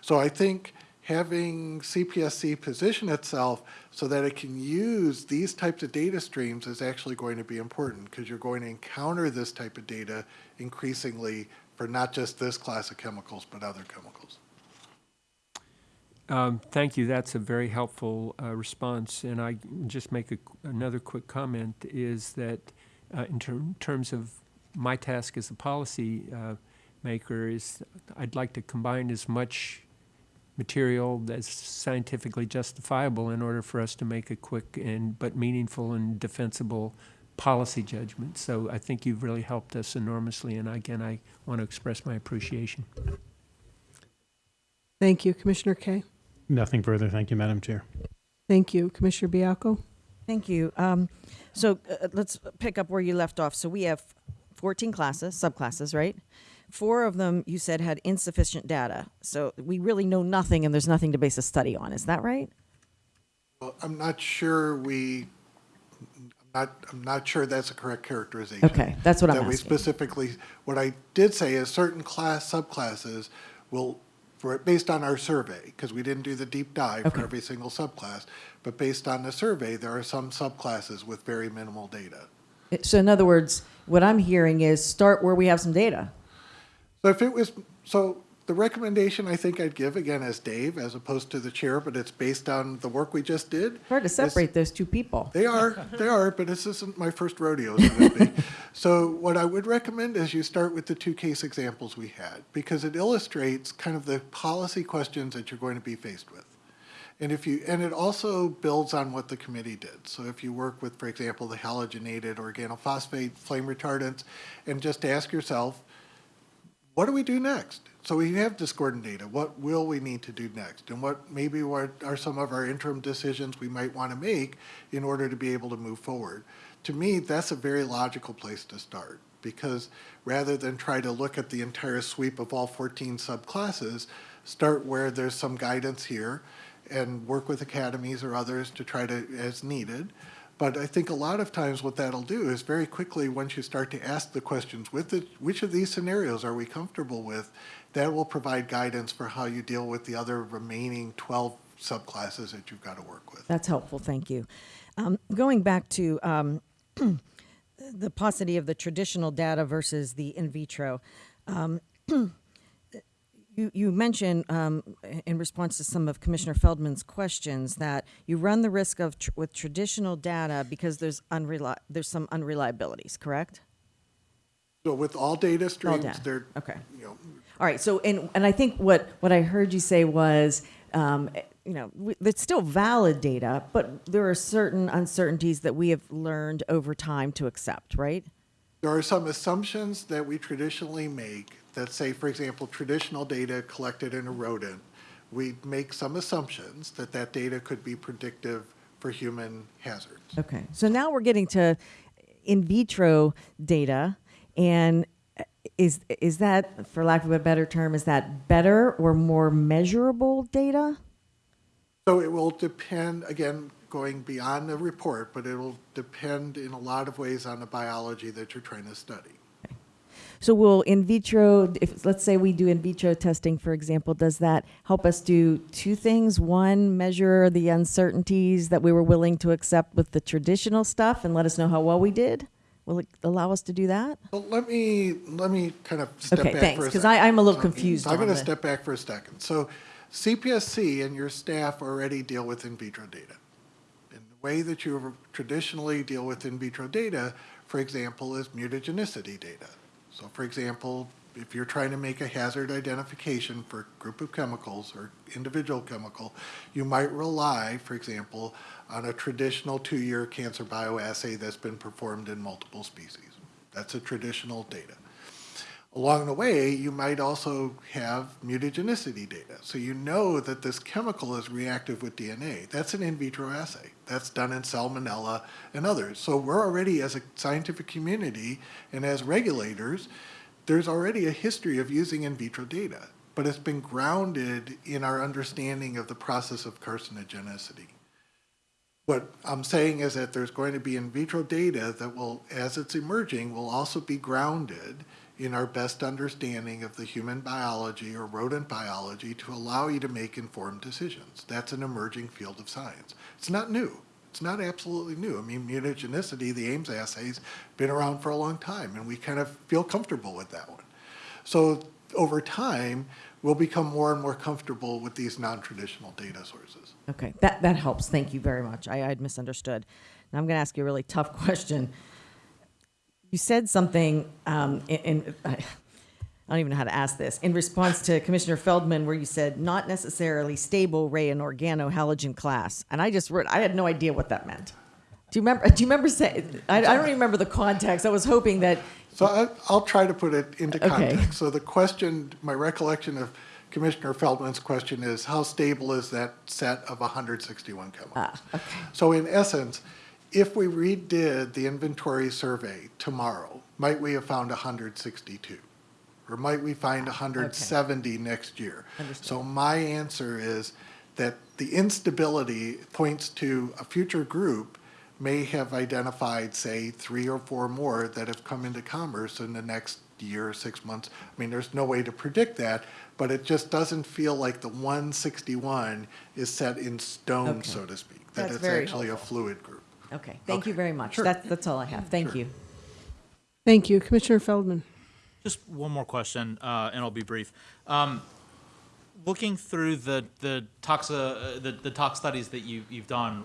So I think having CPSC position itself so that it can use these types of data streams is actually going to be important because you're going to encounter this type of data increasingly for not just this class of chemicals, but other chemicals.
Um, Thank you. That's a very helpful uh, response. And I just make a, another quick comment is that uh, in term, terms of my task as a policy uh, maker is I'd like to combine as much material that's scientifically justifiable in order for us to make a quick and but meaningful and defensible policy judgment. So I think you've really helped us enormously. And again, I want to express my appreciation.
Thank you, Commissioner Kaye.
Nothing further. Thank you, Madam Chair.
Thank you, Commissioner Baiocco.
Thank you. Um, so uh, let's pick up where you left off. So we have 14 classes, subclasses, right? Four of them you said had insufficient data. So we really know nothing and there's nothing to base a study on. Is that right?
Well, I'm not sure we, I'm not, I'm not sure that's a correct characterization.
Okay, that's what I'm
That we specifically, what I did say is certain class, subclasses will, for, based on our survey, because we didn't do the deep dive
Okay.
for every single subclass, but based on the survey, there are some subclasses with very minimal data.
So in other words, what I'm hearing is start where we have some data.
So if it was, so the recommendation I think I'd give, again, as Dave, as opposed to the chair, but it's based on the work we just did.
Hard to separate those two people.
They are, they are, but this isn't my first rodeo, so to speak. So what I would recommend is you start with the two case examples we had, because it illustrates kind of the policy questions that you're going to be faced with. And if you, and it also builds on what the committee did. So if you work with, for example, the halogenated organophosphate flame retardants, and just ask yourself, what do we do next? So we have discordant data. What will we need to do next? And what maybe what are some of our interim decisions we might want to make in order to be able to move forward? To me, that's a very logical place to start because rather than try to look at the entire sweep of all 14 subclasses, start where there's some guidance here and work with academies or others to try to, as needed. But I think a lot of times what that'll do is very quickly, once you start to ask the questions, with the, which of these scenarios are we comfortable with, that will provide guidance for how you deal with the other remaining 12 subclasses that you've got to work with.
That's helpful, thank you. Um, going back to um, the paucity of the traditional data versus the in vitro, um, you, you mentioned um, in response to some of Commissioner Feldman's questions that you run the risk of tr- with traditional data because there's unreli- there's some unreliabilities, correct?
So with all data streams, all
data.
they're,
Okay.
you know,
All right. So, and and I think what what I heard you say was, um, you know, we, it's still valid data, but there are certain uncertainties that we have learned over time to accept, right?
There are some assumptions that we traditionally make that say, for example, traditional data collected in a rodent. We make some assumptions that that data could be predictive for human hazards.
Okay. So now we're getting to in vitro data, and uh, is is that, for lack of a better term, is that better or more measurable data?
So it will depend, again, going beyond the report, but it will depend in a lot of ways on the biology that you're trying to study.
So will in vitro, if let's say we do in vitro testing, for example, does that help us do two things? One, measure the uncertainties that we were willing to accept with the traditional stuff and let us know how well we did? Will it allow us to do that?
Well, let me, let me kind of step
Okay,
back
thanks,
for a
'cause
second.
I- I'm a little confused
I'm going to step back for a second. So CPSC and your staff already deal with in vitro data. And the way that you traditionally deal with in vitro data, for example, is mutagenicity data. So for example, if you're trying to make a hazard identification for a group of chemicals or individual chemical, you might rely, for example, on a traditional two-year cancer bioassay that's been performed in multiple species. That's a traditional data. Along the way, you might also have mutagenicity data. So you know that this chemical is reactive with DNA. That's an in vitro assay. That's done in Salmonella and others. So we're already, as a scientific community and as regulators, there's already a history of using in vitro data, but it's been grounded in our understanding of the process of carcinogenicity. What I'm saying is that there's going to be in vitro data that will, as it's emerging, will also be grounded in our best understanding of the human biology or rodent biology to allow you to make informed decisions. That's an emerging field of science. It's not new. It's not absolutely new. I mean, mutagenicity, the Ames assay's been around for a long time, and we kind of feel comfortable with that one. So over time, we'll become more and more comfortable with these non-traditional data sources.
Okay, that, that helps. Thank you very much. I, I'd misunderstood. Now I'm going to ask you a really tough question. You said something, um, in, in I don't even know how to ask this, in response to Commissioner Feldman, where you said not necessarily stable ray and organo halogen class, and I just wrote, I had no idea what that meant. Do you remember? Do you remember saying? I, I don't remember the context. I was hoping that.
So I, I'll try to put it into
Okay.
context. So the question, my recollection of Commissioner Feldman's question is, how stable is that set of 161 chemicals?
Ah, okay.
So in essence, if we redid the inventory survey tomorrow, might we have found 162? Or might we find ah, 170 next year?
Understood.
So my answer is that the instability points to a future group may have identified, say, three or four more that have come into commerce in the next year, or six months. I mean, there's no way to predict that, but it just doesn't feel like the 161 is set in stone,
Okay.
so to speak. That
That's
it's
very
actually a fluid group.
Okay, thank you very much.
sure.
That's, that's all I have. Thank
Sure.
you.
Thank you. Commissioner Feldman.
Just one more question, uh, and I'll be brief. Um, looking through the the toxa uh, the, the tox studies that you you've done,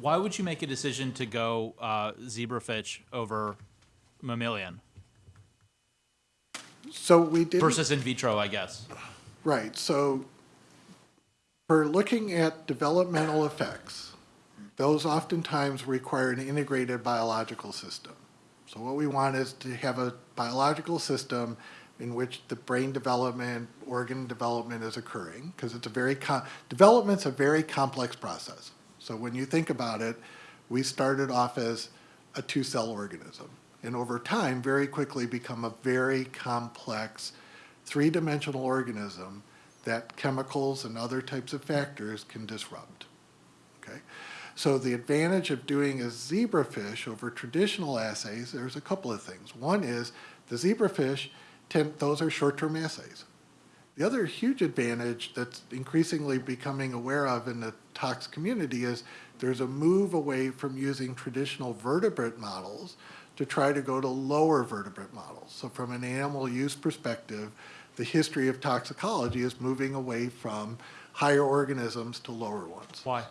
why would you make a decision to go uh, zebrafish over mammalian
So we did.
versus in vitro? I guess.
Right, so for looking at developmental effects, those oftentimes require an integrated biological system. So what we want is to have a biological system in which the brain development, organ development is occurring, because it's a very, development's a very complex process. So when you think about it, we started off as a two-cell organism, and over time, very quickly become a very complex, three-dimensional organism that chemicals and other types of factors can disrupt. Okay? So the advantage of doing a zebrafish over traditional assays, there's a couple of things. One is the zebrafish, tend, those are short-term assays. The other huge advantage that's increasingly becoming aware of in the tox community is there's a move away from using traditional vertebrate models to try to go to lower vertebrate models. So from an animal use perspective, the history of toxicology is moving away from higher organisms to lower ones.
Why?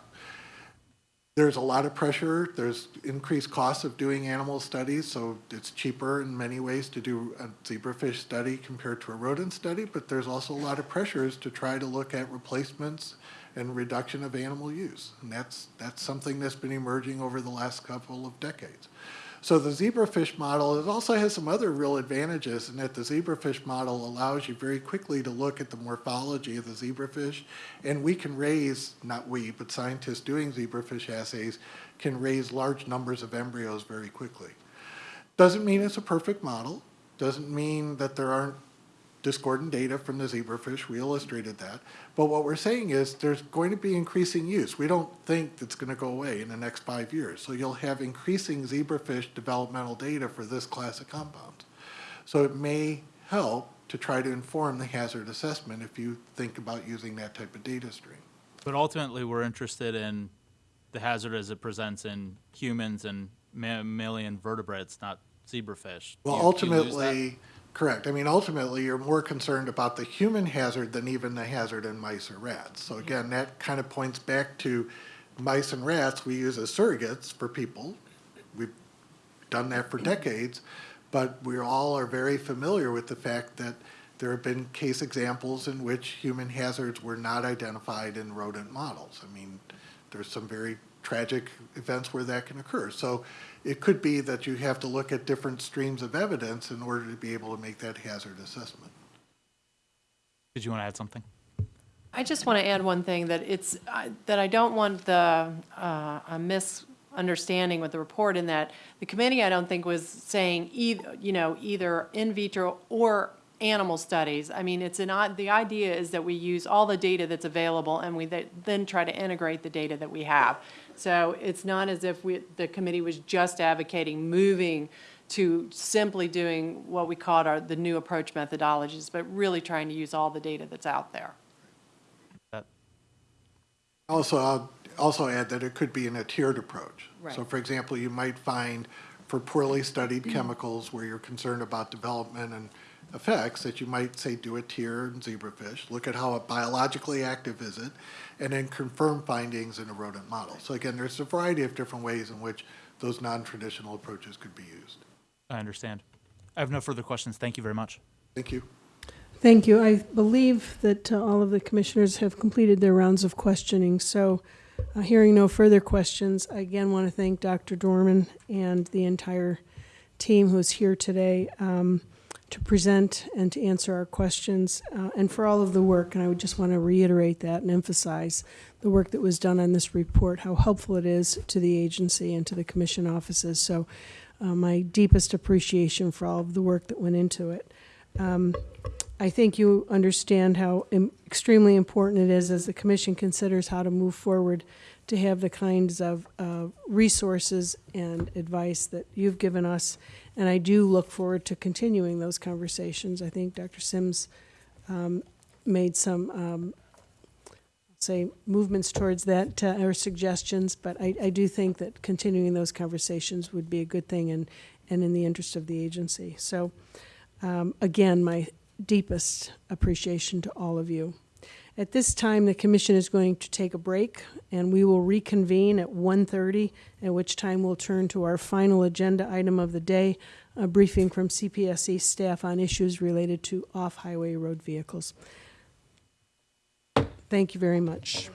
There's a lot of pressure, there's increased costs of doing animal studies, so it's cheaper in many ways to do a zebrafish study compared to a rodent study, but there's also a lot of pressures to try to look at replacements and reduction of animal use. And that's, that's something that's been emerging over the last couple of decades. So the zebrafish model, it also has some other real advantages in that the zebrafish model allows you very quickly to look at the morphology of the zebrafish. And we can raise, not we, but scientists doing zebrafish assays can raise large numbers of embryos very quickly. Doesn't mean it's a perfect model. Doesn't mean that there aren't discordant data from the zebrafish. We illustrated that. But what we're saying is there's going to be increasing use. We don't think it's going to go away in the next five years. So you'll have increasing zebrafish developmental data for this class of compounds. So it may help to try to inform the hazard assessment if you think about using that type of data stream.
But ultimately, we're interested in the hazard as it presents in humans and mammalian vertebrates, not zebrafish.
Well,
you-
ultimately, correct. I mean, ultimately, you're more concerned about the human hazard than even the hazard in mice or rats. So again, that kind of points back to mice and rats we use as surrogates for people. We've done that for decades, but we all are very familiar with the fact that there have been case examples in which human hazards were not identified in rodent models. I mean, there's some very tragic events where that can occur. So it could be that you have to look at different streams of evidence in order to be able to make that hazard assessment.
Did you want to add something?
I just want to add one thing, that it's, I- that I don't want the, uh, a misunderstanding with the report in that the committee, I don't think, was saying either, you know, either in vitro or animal studies. I mean, it's an, odd- the idea is that we use all the data that's available and we th- then try to integrate the data that we have. So it's not as if we, the committee was just advocating moving to simply doing what we called our, the new approach methodologies, but really trying to use all the data that's out there.
Also, I'll also add that it could be in a tiered approach. So for example, you might find for poorly studied mm-hmm. chemicals where you're concerned about development and effects, that you might say do a tier in zebrafish, look at how biologically active is it, and then confirm findings in a rodent model. So again, there's a variety of different ways in which those non-traditional approaches could be used.
I understand. I have no further questions. Thank you very much.
Thank you.
Thank you. I believe that uh, all of the commissioners have completed their rounds of questioning. So, uh, hearing no further questions, I again want to thank Dr. Dorman and the entire team who's here today um, to present and to answer our questions, uh, and for all of the work. And I would just want to reiterate that and emphasize the work that was done on this report, how helpful it is to the agency and to the commission offices. So, uh, my deepest appreciation for all of the work that went into it. Um, I think you understand how im- extremely important it is as the commission considers how to move forward to have the kinds of uh, resources and advice that you've given us. And I do look forward to continuing those conversations. I think Dr. Symmes um, made some, um, say, movements towards that, uh, or suggestions, but I, I do think that continuing those conversations would be a good thing. And, and in the interest of the agency. So, um, again, my deepest appreciation to all of you. At this time, the commission is going to take a break, and we will reconvene at 1:30, at which time we'll turn to our final agenda item of the day, a briefing from CPSC staff on issues related to off-highway road vehicles. Thank you very much.